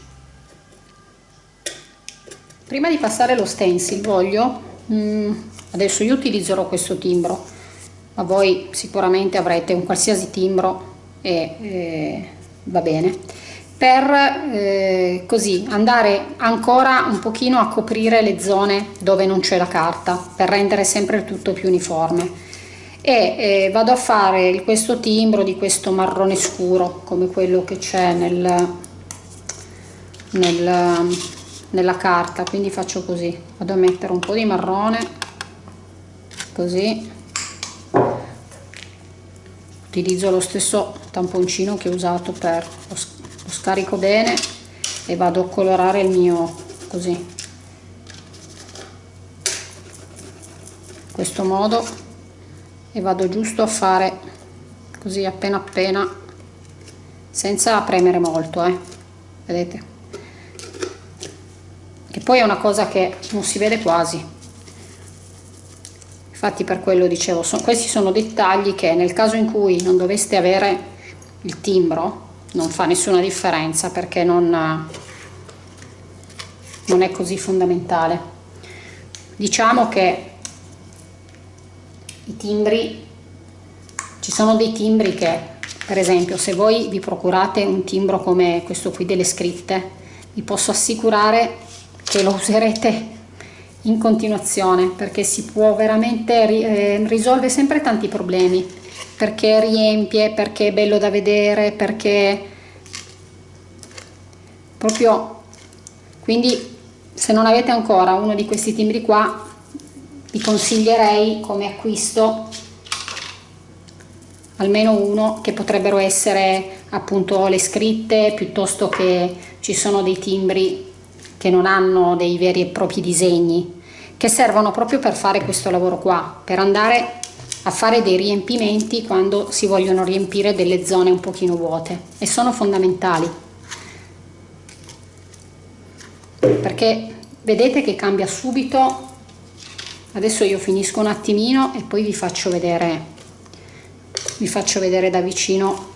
Prima di passare lo stencil voglio mm, adesso io utilizzerò questo timbro ma voi sicuramente avrete un qualsiasi timbro e eh, va bene per eh, così andare ancora un pochino a coprire le zone dove non c'è la carta per rendere sempre il tutto più uniforme. E eh, vado a fare questo timbro di questo marrone scuro come quello che c'è nel, nel, nella carta. Quindi faccio così vado a mettere un po di marrone così. Utilizzo lo stesso tamponcino che ho usato per lo, lo scarico bene e vado a colorare il mio così. In questo modo e vado giusto a fare così appena appena senza premere molto eh. vedete? Che poi è una cosa che non si vede quasi. Infatti per quello dicevo so, questi sono dettagli che nel caso in cui non doveste avere il timbro non fa nessuna differenza perché non, non è così fondamentale. Diciamo che i timbri ci sono dei timbri che per esempio se voi vi procurate un timbro come questo qui delle scritte vi posso assicurare che lo userete in continuazione perché si può veramente eh, risolve sempre tanti problemi perché riempie, perché è bello da vedere, perché proprio quindi se non avete ancora uno di questi timbri qua vi consiglierei come acquisto almeno uno che potrebbero essere appunto le scritte piuttosto che ci sono dei timbri che non hanno dei veri e propri disegni che servono proprio per fare questo lavoro qua per andare a fare dei riempimenti quando si vogliono riempire delle zone un pochino vuote e sono fondamentali. Perché vedete che cambia subito. Adesso io finisco un attimino e poi vi faccio vedere vi faccio vedere da vicino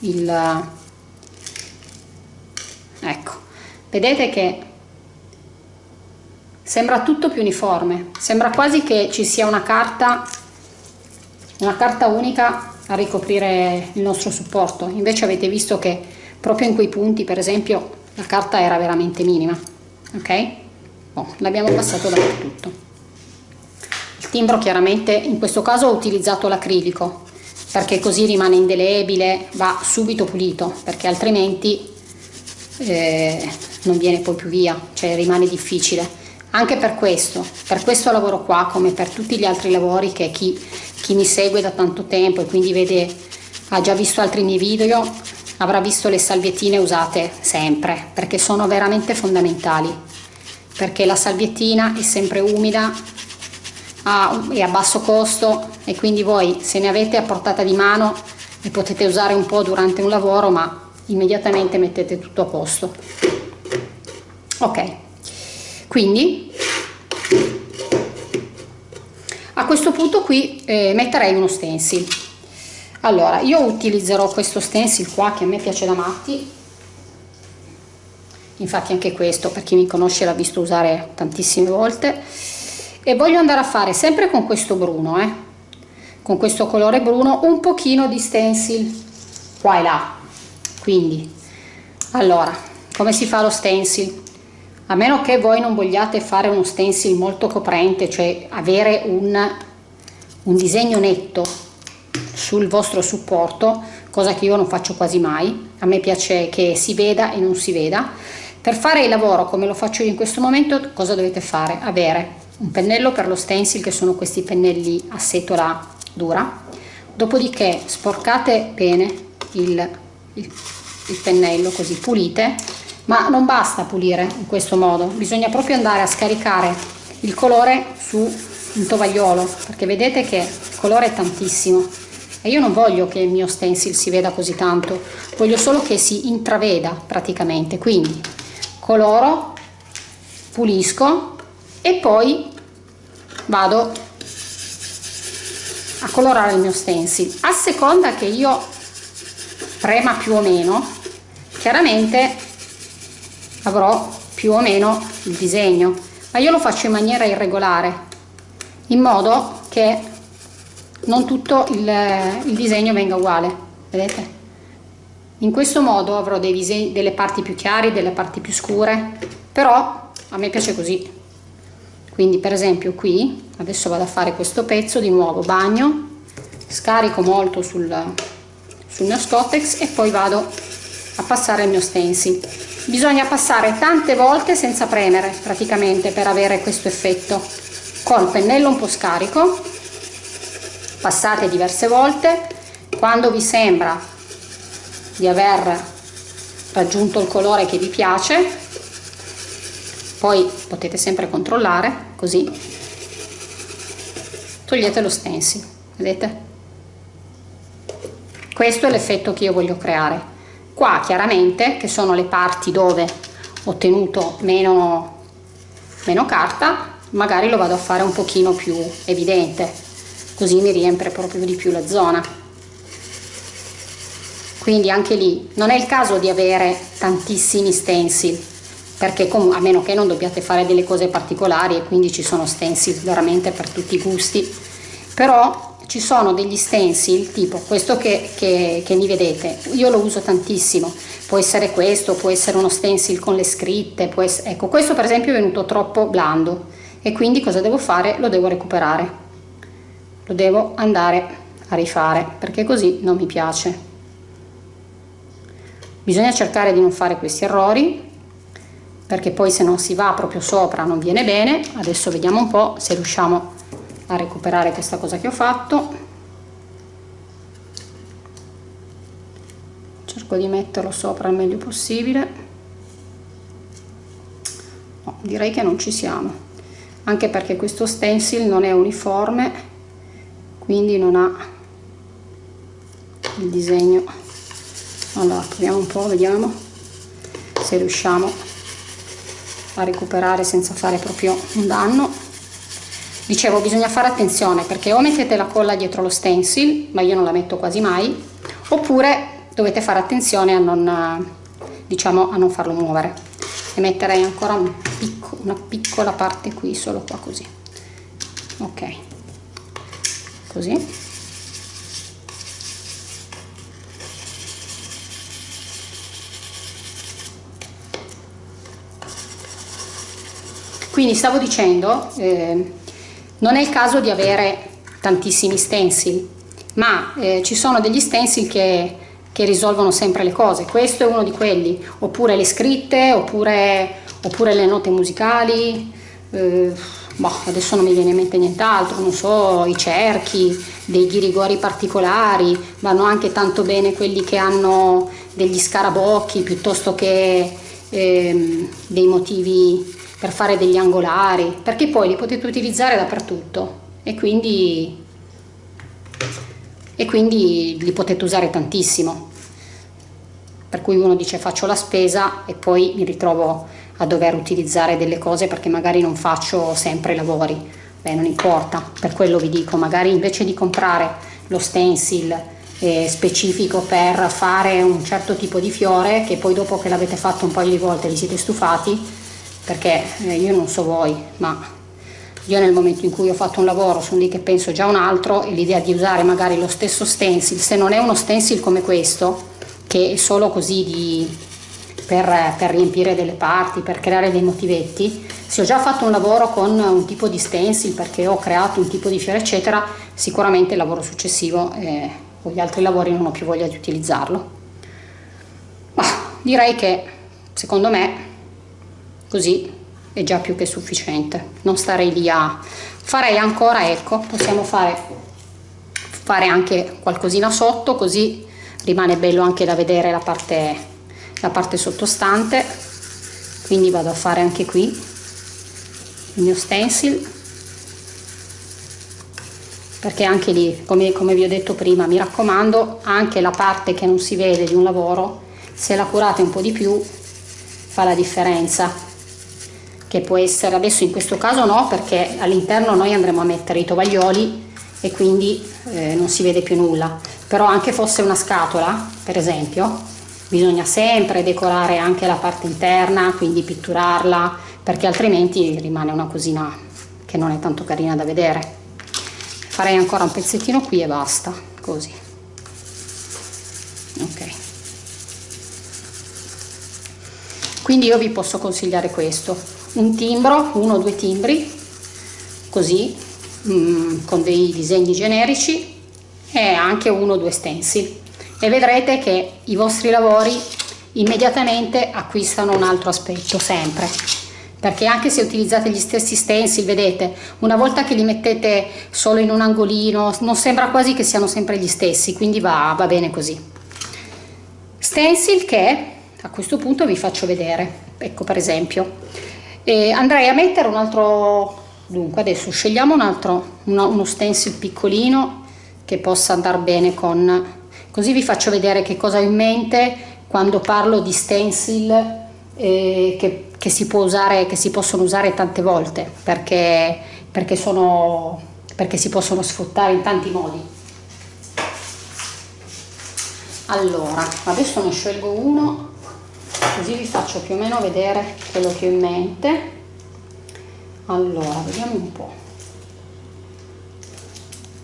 il ecco vedete che sembra tutto più uniforme. Sembra quasi che ci sia una carta una carta unica a ricoprire il nostro supporto. Invece avete visto che proprio in quei punti per esempio la carta era veramente minima ok? Oh, l'abbiamo passato dappertutto. Il timbro chiaramente in questo caso ho utilizzato l'acrilico perché così rimane indelebile va subito pulito perché altrimenti eh, non viene poi più via cioè rimane difficile anche per questo, per questo lavoro qua, come per tutti gli altri lavori che chi, chi mi segue da tanto tempo e quindi vede, ha già visto altri miei video, avrà visto le salviettine usate sempre, perché sono veramente fondamentali, perché la salviettina è sempre umida, è a basso costo e quindi voi se ne avete a portata di mano le potete usare un po' durante un lavoro ma immediatamente mettete tutto a posto. Ok quindi a questo punto qui eh, metterei uno stencil. Allora io utilizzerò questo stencil qua che a me piace da matti. Infatti anche questo per chi mi conosce l'ha visto usare tantissime volte. E voglio andare a fare sempre con questo bruno eh, con questo colore bruno un pochino di stencil qua e là. Quindi allora come si fa lo stencil a meno che voi non vogliate fare uno stencil molto coprente cioè avere un, un disegno netto sul vostro supporto cosa che io non faccio quasi mai a me piace che si veda e non si veda. Per fare il lavoro come lo faccio io in questo momento cosa dovete fare? Avere un pennello per lo stencil che sono questi pennelli a setola dura. Dopodiché sporcate bene il, il, il pennello così pulite ma non basta pulire in questo modo bisogna proprio andare a scaricare il colore su un tovagliolo perché vedete che il colore è tantissimo. E io non voglio che il mio stencil si veda così tanto voglio solo che si intraveda praticamente. Quindi coloro pulisco e poi vado a colorare il mio stencil. A seconda che io prema più o meno chiaramente avrò più o meno il disegno ma io lo faccio in maniera irregolare in modo che non tutto il, il disegno venga uguale vedete? In questo modo avrò dei disegni, delle parti più chiare delle parti più scure però a me piace così. Quindi per esempio qui adesso vado a fare questo pezzo di nuovo bagno scarico molto sul, sul mio scottex e poi vado a passare il mio stencil bisogna passare tante volte senza premere praticamente per avere questo effetto. Col pennello un po' scarico passate diverse volte. Quando vi sembra di aver raggiunto il colore che vi piace poi potete sempre controllare così togliete lo stencil vedete? Questo è l'effetto che io voglio creare qua chiaramente che sono le parti dove ho ottenuto meno, meno carta magari lo vado a fare un pochino più evidente così mi riempie proprio di più la zona. Quindi anche lì non è il caso di avere tantissimi stencil perché a meno che non dobbiate fare delle cose particolari e quindi ci sono stencil veramente per tutti i gusti però ci sono degli stencil tipo questo che, che, che mi vedete io lo uso tantissimo. Può essere questo può essere uno stencil con le scritte essere, ecco questo per esempio è venuto troppo blando e quindi cosa devo fare? Lo devo recuperare. Lo devo andare a rifare perché così non mi piace. Bisogna cercare di non fare questi errori perché poi se non si va proprio sopra non viene bene. Adesso vediamo un po' se riusciamo a recuperare questa cosa che ho fatto. Cerco di metterlo sopra il meglio possibile. No, direi che non ci siamo anche perché questo stencil non è uniforme quindi non ha il disegno. Allora proviamo un po' vediamo se riusciamo a recuperare senza fare proprio un danno dicevo bisogna fare attenzione perché o mettete la colla dietro lo stencil ma io non la metto quasi mai oppure dovete fare attenzione a non diciamo a non farlo muovere. E metterei ancora un picco, una piccola parte qui solo qua così. Ok. Così. Quindi stavo dicendo eh, non è il caso di avere tantissimi stencil, ma eh, ci sono degli stencil che, che, risolvono sempre le cose. Questo è uno di quelli, oppure le scritte, oppure, oppure le note musicali. Eh, boh, adesso non mi viene in mente nient'altro, non so, i cerchi, dei ghirigori particolari, vanno anche tanto bene quelli che hanno degli scarabocchi piuttosto che eh, dei motivi per fare degli angolari, perché poi li potete utilizzare dappertutto e quindi, e quindi li potete usare tantissimo. Per cui uno dice faccio la spesa e poi mi ritrovo a dover utilizzare delle cose perché magari non faccio sempre lavori. Beh, non importa, per quello vi dico, magari invece di comprare lo stencil eh, specifico per fare un certo tipo di fiore, che poi dopo che l'avete fatto un paio di volte vi siete stufati, perché eh, io non so voi, ma io nel momento in cui ho fatto un lavoro sono lì che penso già un altro e l'idea di usare magari lo stesso stencil, se non è uno stencil come questo, che è solo così di, per, per, riempire delle parti, per creare dei motivetti, se ho già fatto un lavoro con un tipo di stencil perché ho creato un tipo di fiore eccetera, sicuramente il lavoro successivo eh, o gli altri lavori non ho più voglia di utilizzarlo. Ma direi che secondo me così è già più che sufficiente. Non starei lì a farei ancora ecco possiamo fare fare anche qualcosina sotto così rimane bello anche da vedere la parte la parte sottostante. Quindi vado a fare anche qui il mio stencil. Perché anche lì come, come vi ho detto prima mi raccomando anche la parte che non si vede di un lavoro se la curate un po' di più fa la differenza che può essere adesso in questo caso no perché all'interno noi andremo a mettere i tovaglioli e quindi eh, non si vede più nulla. Però anche fosse una scatola per esempio bisogna sempre decorare anche la parte interna quindi pitturarla perché altrimenti rimane una cosina che non è tanto carina da vedere. Farei ancora un pezzettino qui e basta così. Ok. Quindi io vi posso consigliare questo un timbro uno o due timbri così mm, con dei disegni generici e anche uno o due stencil. E vedrete che i vostri lavori immediatamente acquistano un altro aspetto sempre. Perché anche se utilizzate gli stessi stencil vedete una volta che li mettete solo in un angolino non sembra quasi che siano sempre gli stessi quindi va, va bene così. Stencil che a questo punto vi faccio vedere. Ecco per esempio e andrei a mettere un altro dunque adesso scegliamo un altro uno, uno stencil piccolino che possa andare bene con così vi faccio vedere che cosa ho in mente quando parlo di stencil eh, che che si, può usare, che si possono usare tante volte perché, perché, sono, perché si possono sfruttare in tanti modi. Allora, adesso ne scelgo uno, così vi faccio più o meno vedere quello che ho in mente. Allora, vediamo un po'.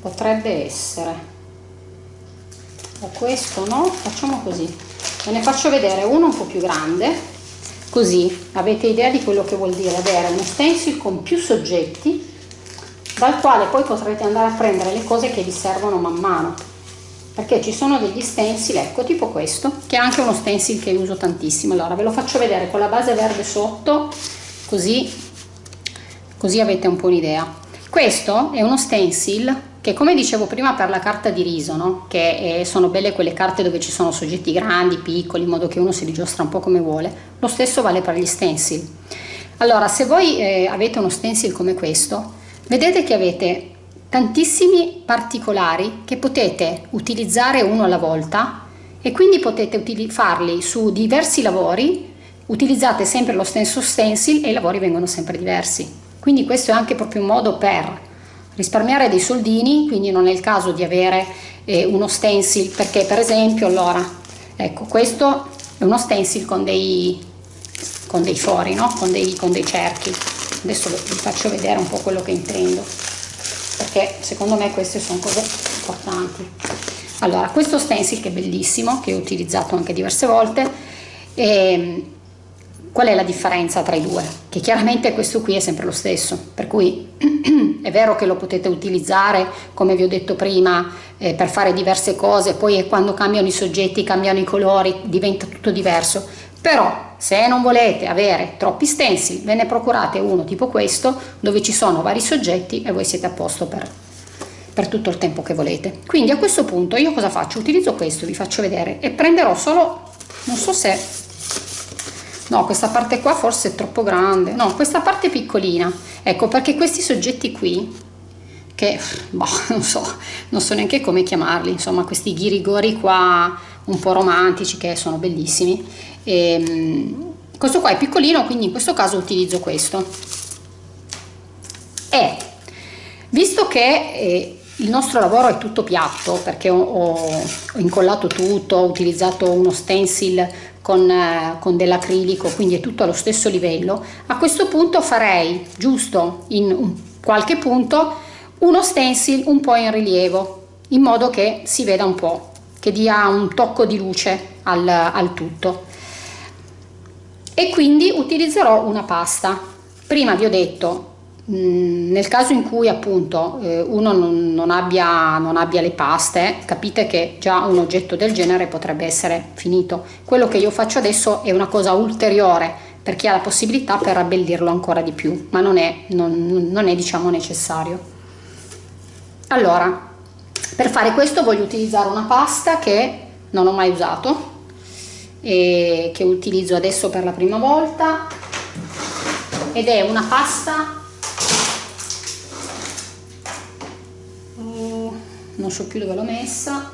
Potrebbe essere o questo no, facciamo così. Ve ne faccio vedere uno un po' più grande Così avete idea di quello che vuol dire avere uno stencil con più soggetti dal quale poi potrete andare a prendere le cose che vi servono man mano perché ci sono degli stencil, ecco tipo questo che è anche uno stencil che uso tantissimo allora ve lo faccio vedere con la base verde sotto così, così avete un po' un'idea questo è uno stencil che come dicevo prima per la carta di riso, no? che eh, sono belle quelle carte dove ci sono soggetti grandi, piccoli, in modo che uno si rigiostra un po' come vuole, lo stesso vale per gli stencil. Allora, se voi eh, avete uno stencil come questo, vedete che avete tantissimi particolari che potete utilizzare uno alla volta e quindi potete farli su diversi lavori, utilizzate sempre lo stesso stencil e i lavori vengono sempre diversi. Quindi questo è anche proprio un modo per risparmiare dei soldini, quindi non è il caso di avere eh, uno stencil, perché per esempio allora, ecco questo è uno stencil con dei, con dei fori, no? con, dei, con dei cerchi, adesso vi faccio vedere un po' quello che intendo, perché secondo me queste sono cose importanti. Allora, questo stencil che è bellissimo, che ho utilizzato anche diverse volte, eh, Qual è la differenza tra i due? Che chiaramente questo qui è sempre lo stesso, per cui è vero che lo potete utilizzare, come vi ho detto prima, eh, per fare diverse cose, poi quando cambiano i soggetti, cambiano i colori, diventa tutto diverso, però se non volete avere troppi stencil, ve ne procurate uno tipo questo, dove ci sono vari soggetti e voi siete a posto per, per tutto il tempo che volete. Quindi a questo punto io cosa faccio? Utilizzo questo, vi faccio vedere, e prenderò solo, non so se no questa parte qua forse è troppo grande no questa parte piccolina ecco perché questi soggetti qui che boh, non so non so neanche come chiamarli insomma questi ghirigori qua un po' romantici che sono bellissimi ehm, questo qua è piccolino quindi in questo caso utilizzo questo e visto che eh, il nostro lavoro è tutto piatto perché ho, ho, incollato tutto, ho utilizzato uno stencil con, eh, con dell'acrilico, quindi è tutto allo stesso livello. A questo punto farei giusto in qualche punto uno stencil un po' in rilievo, in modo che si veda un po', che dia un tocco di luce al, al tutto. E quindi utilizzerò una pasta. Prima vi ho detto Mm, nel caso in cui appunto eh, uno non, abbia, non, abbia, le paste, capite che già un oggetto del genere potrebbe essere finito. Quello che io faccio adesso è una cosa ulteriore per chi ha la possibilità per abbellirlo ancora di più, ma non è, non, non è diciamo necessario. Allora, per fare questo voglio utilizzare una pasta che non ho mai usato e che utilizzo adesso per la prima volta. Ed è una pasta non so più dove l'ho messa.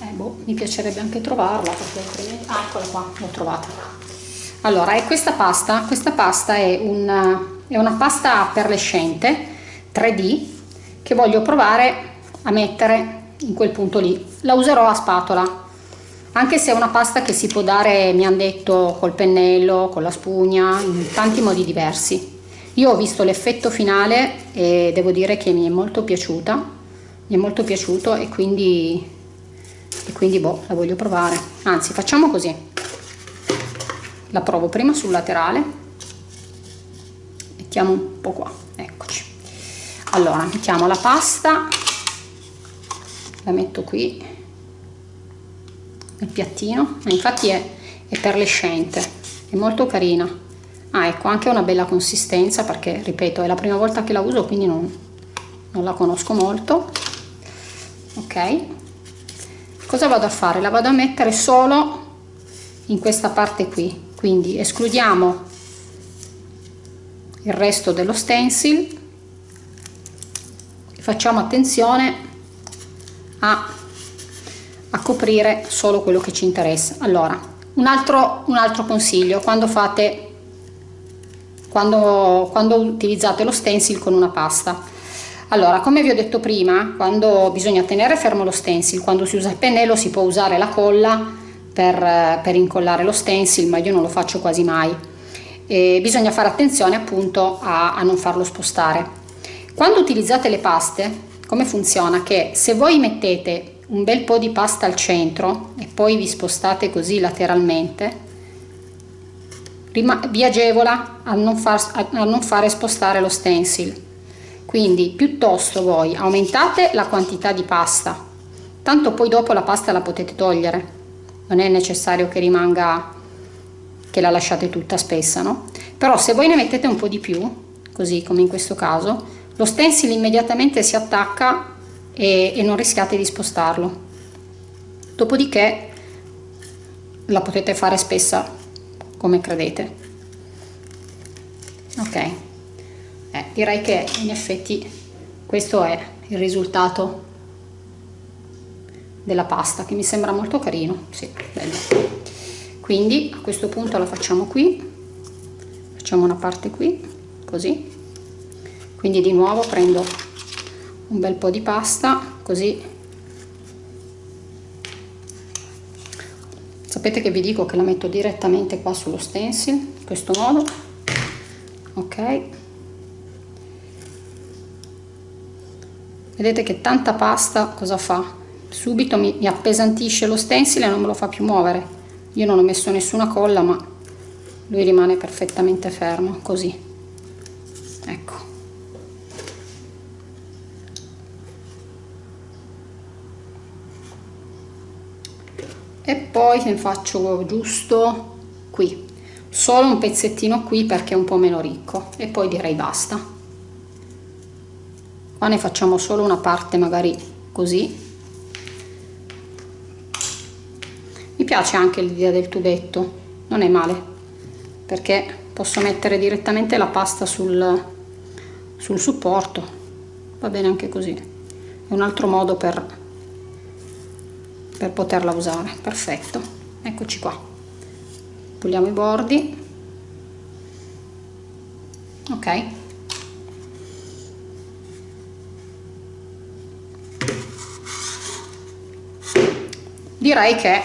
Eh, boh, mi piacerebbe anche trovarla perché ah, eccola qua, l'ho trovata. Allora è questa pasta. Questa pasta è una, è una pasta perlescente 3D che voglio provare a mettere in quel punto lì. La userò a spatola anche se è una pasta che si può dare mi hanno detto col pennello con la spugna in tanti modi diversi. Io ho visto l'effetto finale e devo dire che mi è molto piaciuta mi è molto piaciuto e quindi e quindi boh la voglio provare. Anzi facciamo così. La provo prima sul laterale. Mettiamo un po' qua allora mettiamo la pasta. La metto qui. Nel piattino. Infatti è, è perlescente. È molto carina. Ah ecco anche una bella consistenza perché ripeto è la prima volta che la uso quindi non, non la conosco molto. Ok. Cosa vado a fare? La vado a mettere solo in questa parte qui. Quindi escludiamo il resto dello stencil facciamo attenzione a, a coprire solo quello che ci interessa. Allora un altro, un altro consiglio quando fate quando, quando utilizzate lo stencil con una pasta. Allora come vi ho detto prima quando bisogna tenere fermo lo stencil quando si usa il pennello si può usare la colla per, per incollare lo stencil ma io non lo faccio quasi mai. E bisogna fare attenzione appunto a, a non farlo spostare quando utilizzate le paste come funziona? Che se voi mettete un bel po' di pasta al centro e poi vi spostate così lateralmente, vi agevola a non, far, a non fare spostare lo stencil. Quindi piuttosto voi aumentate la quantità di pasta, tanto poi dopo la pasta la potete togliere, non è necessario che rimanga che la lasciate tutta spessa, no? Però se voi ne mettete un po' di più, così come in questo caso, lo stencil immediatamente si attacca e, e non rischiate di spostarlo. Dopodiché la potete fare spessa come credete. Ok. Eh, direi che in effetti questo è il risultato della pasta che mi sembra molto carino. Sì, quindi a questo punto la facciamo qui. Facciamo una parte qui così quindi di nuovo prendo un bel po' di pasta così. Sapete che vi dico che la metto direttamente qua sullo stencil in questo modo. Ok. Vedete che tanta pasta cosa fa? Subito mi, mi appesantisce lo stencil e non me lo fa più muovere. Io non ho messo nessuna colla ma lui rimane perfettamente fermo così. Ecco e poi ne faccio giusto qui. Solo un pezzettino qui perché è un po' meno ricco. E poi direi basta. Qua ne facciamo solo una parte magari così. Mi piace anche l'idea del tubetto non è male. Perché posso mettere direttamente la pasta sul, sul supporto. Va bene anche così. È un altro modo per per poterla usare. Perfetto. Eccoci qua. Puliamo i bordi. Ok. Direi che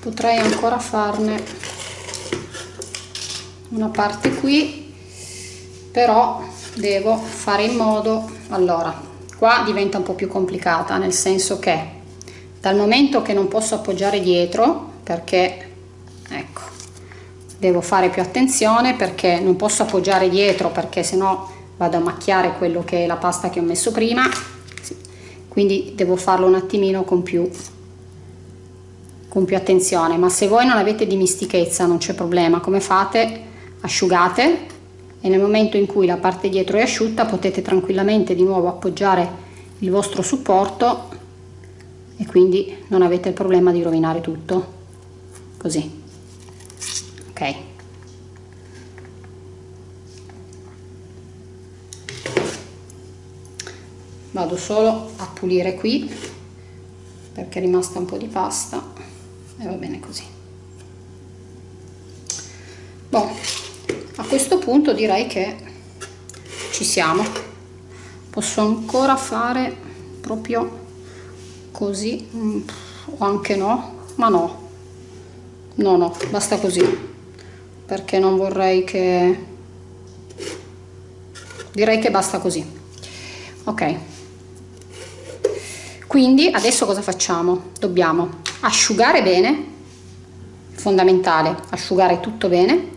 potrei ancora farne una parte qui però devo fare in modo allora qua diventa un po più complicata nel senso che dal momento che non posso appoggiare dietro perché ecco devo fare più attenzione perché non posso appoggiare dietro perché sennò vado a macchiare quello che è la pasta che ho messo prima quindi devo farlo un attimino con più con più attenzione. Ma se voi non avete dimistichezza non c'è problema. Come fate? Asciugate e nel momento in cui la parte dietro è asciutta potete tranquillamente di nuovo appoggiare il vostro supporto e quindi non avete il problema di rovinare tutto. Così. Ok. Vado solo a pulire qui perché è rimasta un po' di pasta e va bene così Bon, questo punto direi che ci siamo. Posso ancora fare proprio così? Mm, o anche no? Ma no. No no basta così. Perché non vorrei che direi che basta così. Ok. Quindi adesso cosa facciamo? Dobbiamo asciugare bene fondamentale asciugare tutto bene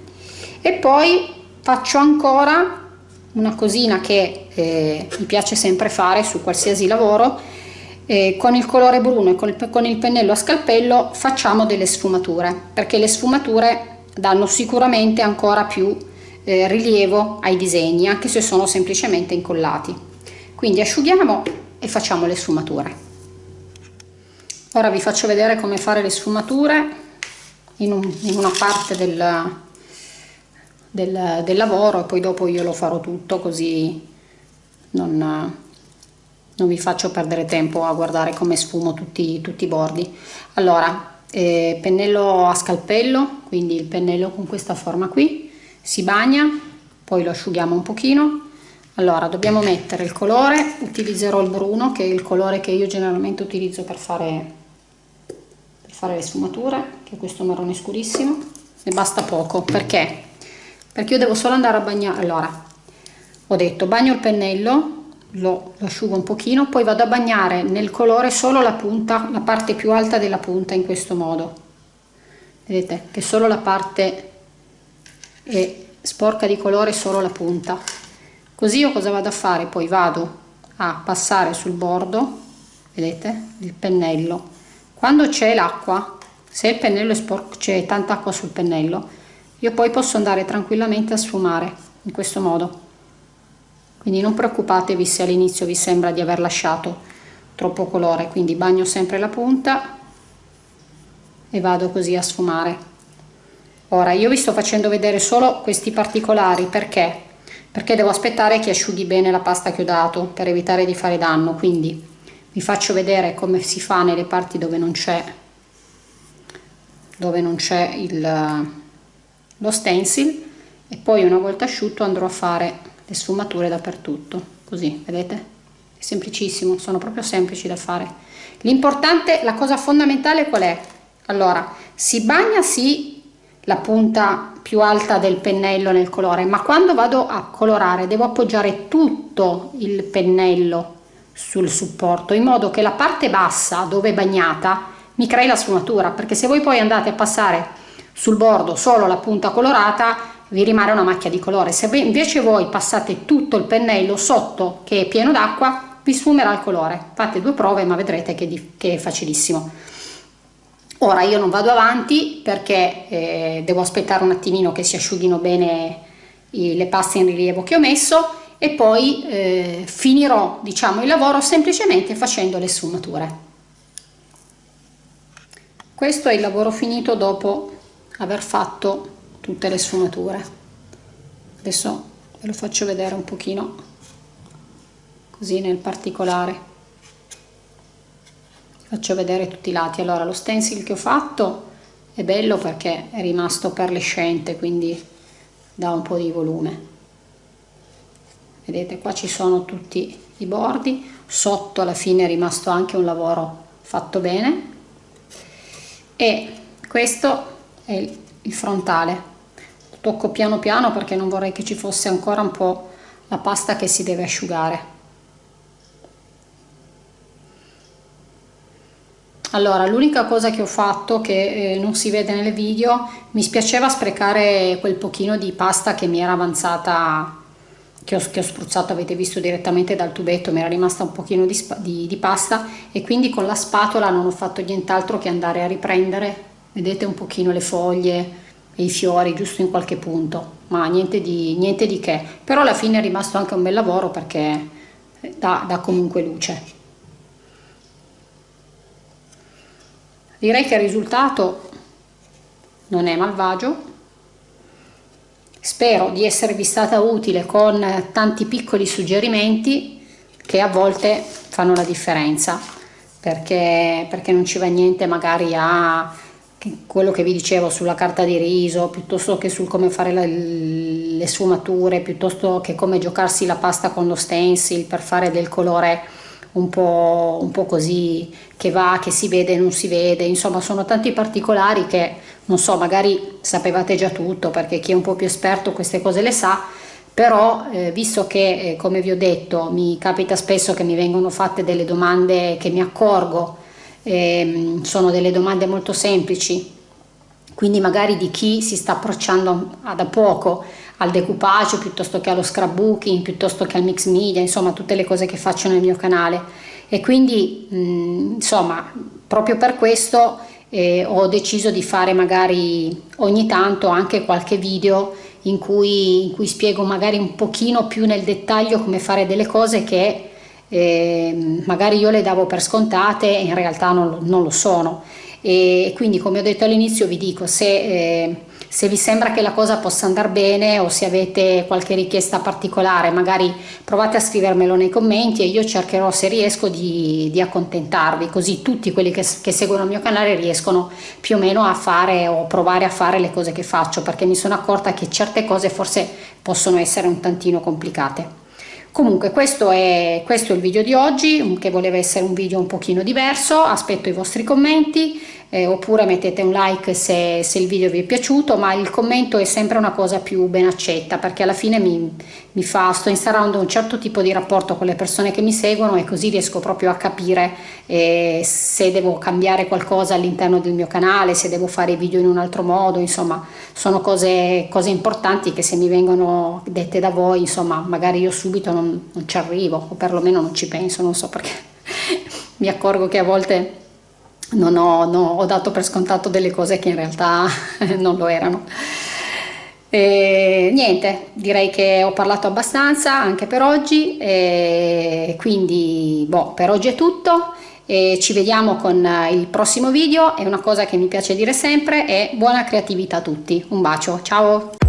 e poi faccio ancora una cosina che eh, mi piace sempre fare su qualsiasi lavoro eh, con il colore bruno e con il, con il pennello a scalpello facciamo delle sfumature perché le sfumature danno sicuramente ancora più eh, rilievo ai disegni anche se sono semplicemente incollati. Quindi asciughiamo e facciamo le sfumature. Ora vi faccio vedere come fare le sfumature in, un, in una parte del, del, del lavoro e poi dopo io lo farò tutto così non, non vi faccio perdere tempo a guardare come sfumo tutti, tutti i bordi. Allora eh, pennello a scalpello quindi il pennello con questa forma qui si bagna poi lo asciughiamo un pochino. Allora dobbiamo mettere il colore utilizzerò il bruno che è il colore che io generalmente utilizzo per fare per fare le sfumature che è questo marrone scurissimo e basta poco perché perché io devo solo andare a bagnare. Allora ho detto bagno il pennello lo, lo, asciugo un pochino poi vado a bagnare nel colore solo la punta la parte più alta della punta in questo modo. Vedete che solo la parte è sporca di colore solo la punta. Così io cosa vado a fare? Poi vado a passare sul bordo vedete il pennello. Quando c'è l'acqua se il pennello è sporco c'è tanta acqua sul pennello io poi posso andare tranquillamente a sfumare in questo modo. Quindi non preoccupatevi se all'inizio vi sembra di aver lasciato troppo colore. Quindi bagno sempre la punta e vado così a sfumare. Ora io vi sto facendo vedere solo questi particolari. Perché? Perché devo aspettare che asciughi bene la pasta che ho dato per evitare di fare danno. Quindi vi faccio vedere come si fa nelle parti dove non c'è dove non c'è lo stencil e poi una volta asciutto andrò a fare le sfumature dappertutto così vedete? È semplicissimo sono proprio semplici da fare. L'importante la cosa fondamentale qual è? Allora si bagna sì la punta più alta del pennello nel colore ma quando vado a colorare devo appoggiare tutto il pennello sul supporto in modo che la parte bassa dove è bagnata mi crei la sfumatura perché se voi poi andate a passare sul bordo solo la punta colorata vi rimane una macchia di colore. Se invece voi passate tutto il pennello sotto che è pieno d'acqua vi sfumerà il colore. Fate due prove ma vedrete che, che è facilissimo. Ora io non vado avanti perché eh, devo aspettare un attimino che si asciughino bene i, le paste in rilievo che ho messo e poi eh, finirò diciamo il lavoro semplicemente facendo le sfumature. Questo è il lavoro finito dopo aver fatto tutte le sfumature. Adesso ve lo faccio vedere un pochino così nel particolare. Faccio vedere tutti i lati. Allora lo stencil che ho fatto è bello perché è rimasto perlescente quindi dà un po' di volume. Vedete qua ci sono tutti i bordi. Sotto alla fine è rimasto anche un lavoro fatto bene. E questo è il frontale. Tocco piano piano perché non vorrei che ci fosse ancora un po' la pasta che si deve asciugare. Allora l'unica cosa che ho fatto che eh, non si vede nel video mi spiaceva sprecare quel pochino di pasta che mi era avanzata che ho, che ho spruzzato avete visto direttamente dal tubetto mi era rimasta un pochino di, di, di pasta e quindi con la spatola non ho fatto nient'altro che andare a riprendere vedete un pochino le foglie e i fiori giusto in qualche punto ma niente di, niente di che. Però alla fine è rimasto anche un bel lavoro perché dà, dà comunque luce. Direi che il risultato non è malvagio. Spero di esservi stata utile con tanti piccoli suggerimenti che a volte fanno la differenza perché, perché non ci va niente magari a quello che vi dicevo sulla carta di riso, piuttosto che sul come fare la, le sfumature, piuttosto che come giocarsi la pasta con lo stencil per fare del colore un po', un po' così che va, che si vede non si vede, insomma sono tanti particolari che non so, magari sapevate già tutto perché chi è un po' più esperto queste cose le sa, però eh, visto che eh, come vi ho detto mi capita spesso che mi vengono fatte delle domande che mi accorgo eh, sono delle domande molto semplici. Quindi magari di chi si sta approcciando da poco al decoupage piuttosto che allo scrapbooking piuttosto che al mix media insomma tutte le cose che faccio nel mio canale. E quindi mh, insomma proprio per questo eh, ho deciso di fare magari ogni tanto anche qualche video in cui, in cui spiego magari un pochino più nel dettaglio come fare delle cose che eh, magari io le davo per scontate e in realtà non, non lo sono. E quindi come ho detto all'inizio vi dico se, eh, se, vi sembra che la cosa possa andare bene o se avete qualche richiesta particolare magari provate a scrivermelo nei commenti e io cercherò se riesco di, di accontentarvi così tutti quelli che, che, seguono il mio canale riescono più o meno a fare o provare a fare le cose che faccio perché mi sono accorta che certe cose forse possono essere un tantino complicate Comunque questo è, questo è il video di oggi che voleva essere un video un pochino diverso, aspetto i vostri commenti eh, oppure mettete un like se, se, il video vi è piaciuto ma il commento è sempre una cosa più ben accetta perché alla fine mi, mi fa, sto instaurando un certo tipo di rapporto con le persone che mi seguono e così riesco proprio a capire eh, se devo cambiare qualcosa all'interno del mio canale, se devo fare i video in un altro modo, insomma sono cose, cose importanti che se mi vengono dette da voi insomma magari io subito non, non ci arrivo o perlomeno non ci penso, non so perché. Mi accorgo che a volte non ho, no, ho dato per scontato delle cose che in realtà non lo erano. E niente, direi che ho parlato abbastanza anche per oggi, e quindi boh, per oggi è tutto. E ci vediamo con il prossimo video e una cosa che mi piace dire sempre è buona creatività a tutti. Un bacio, ciao!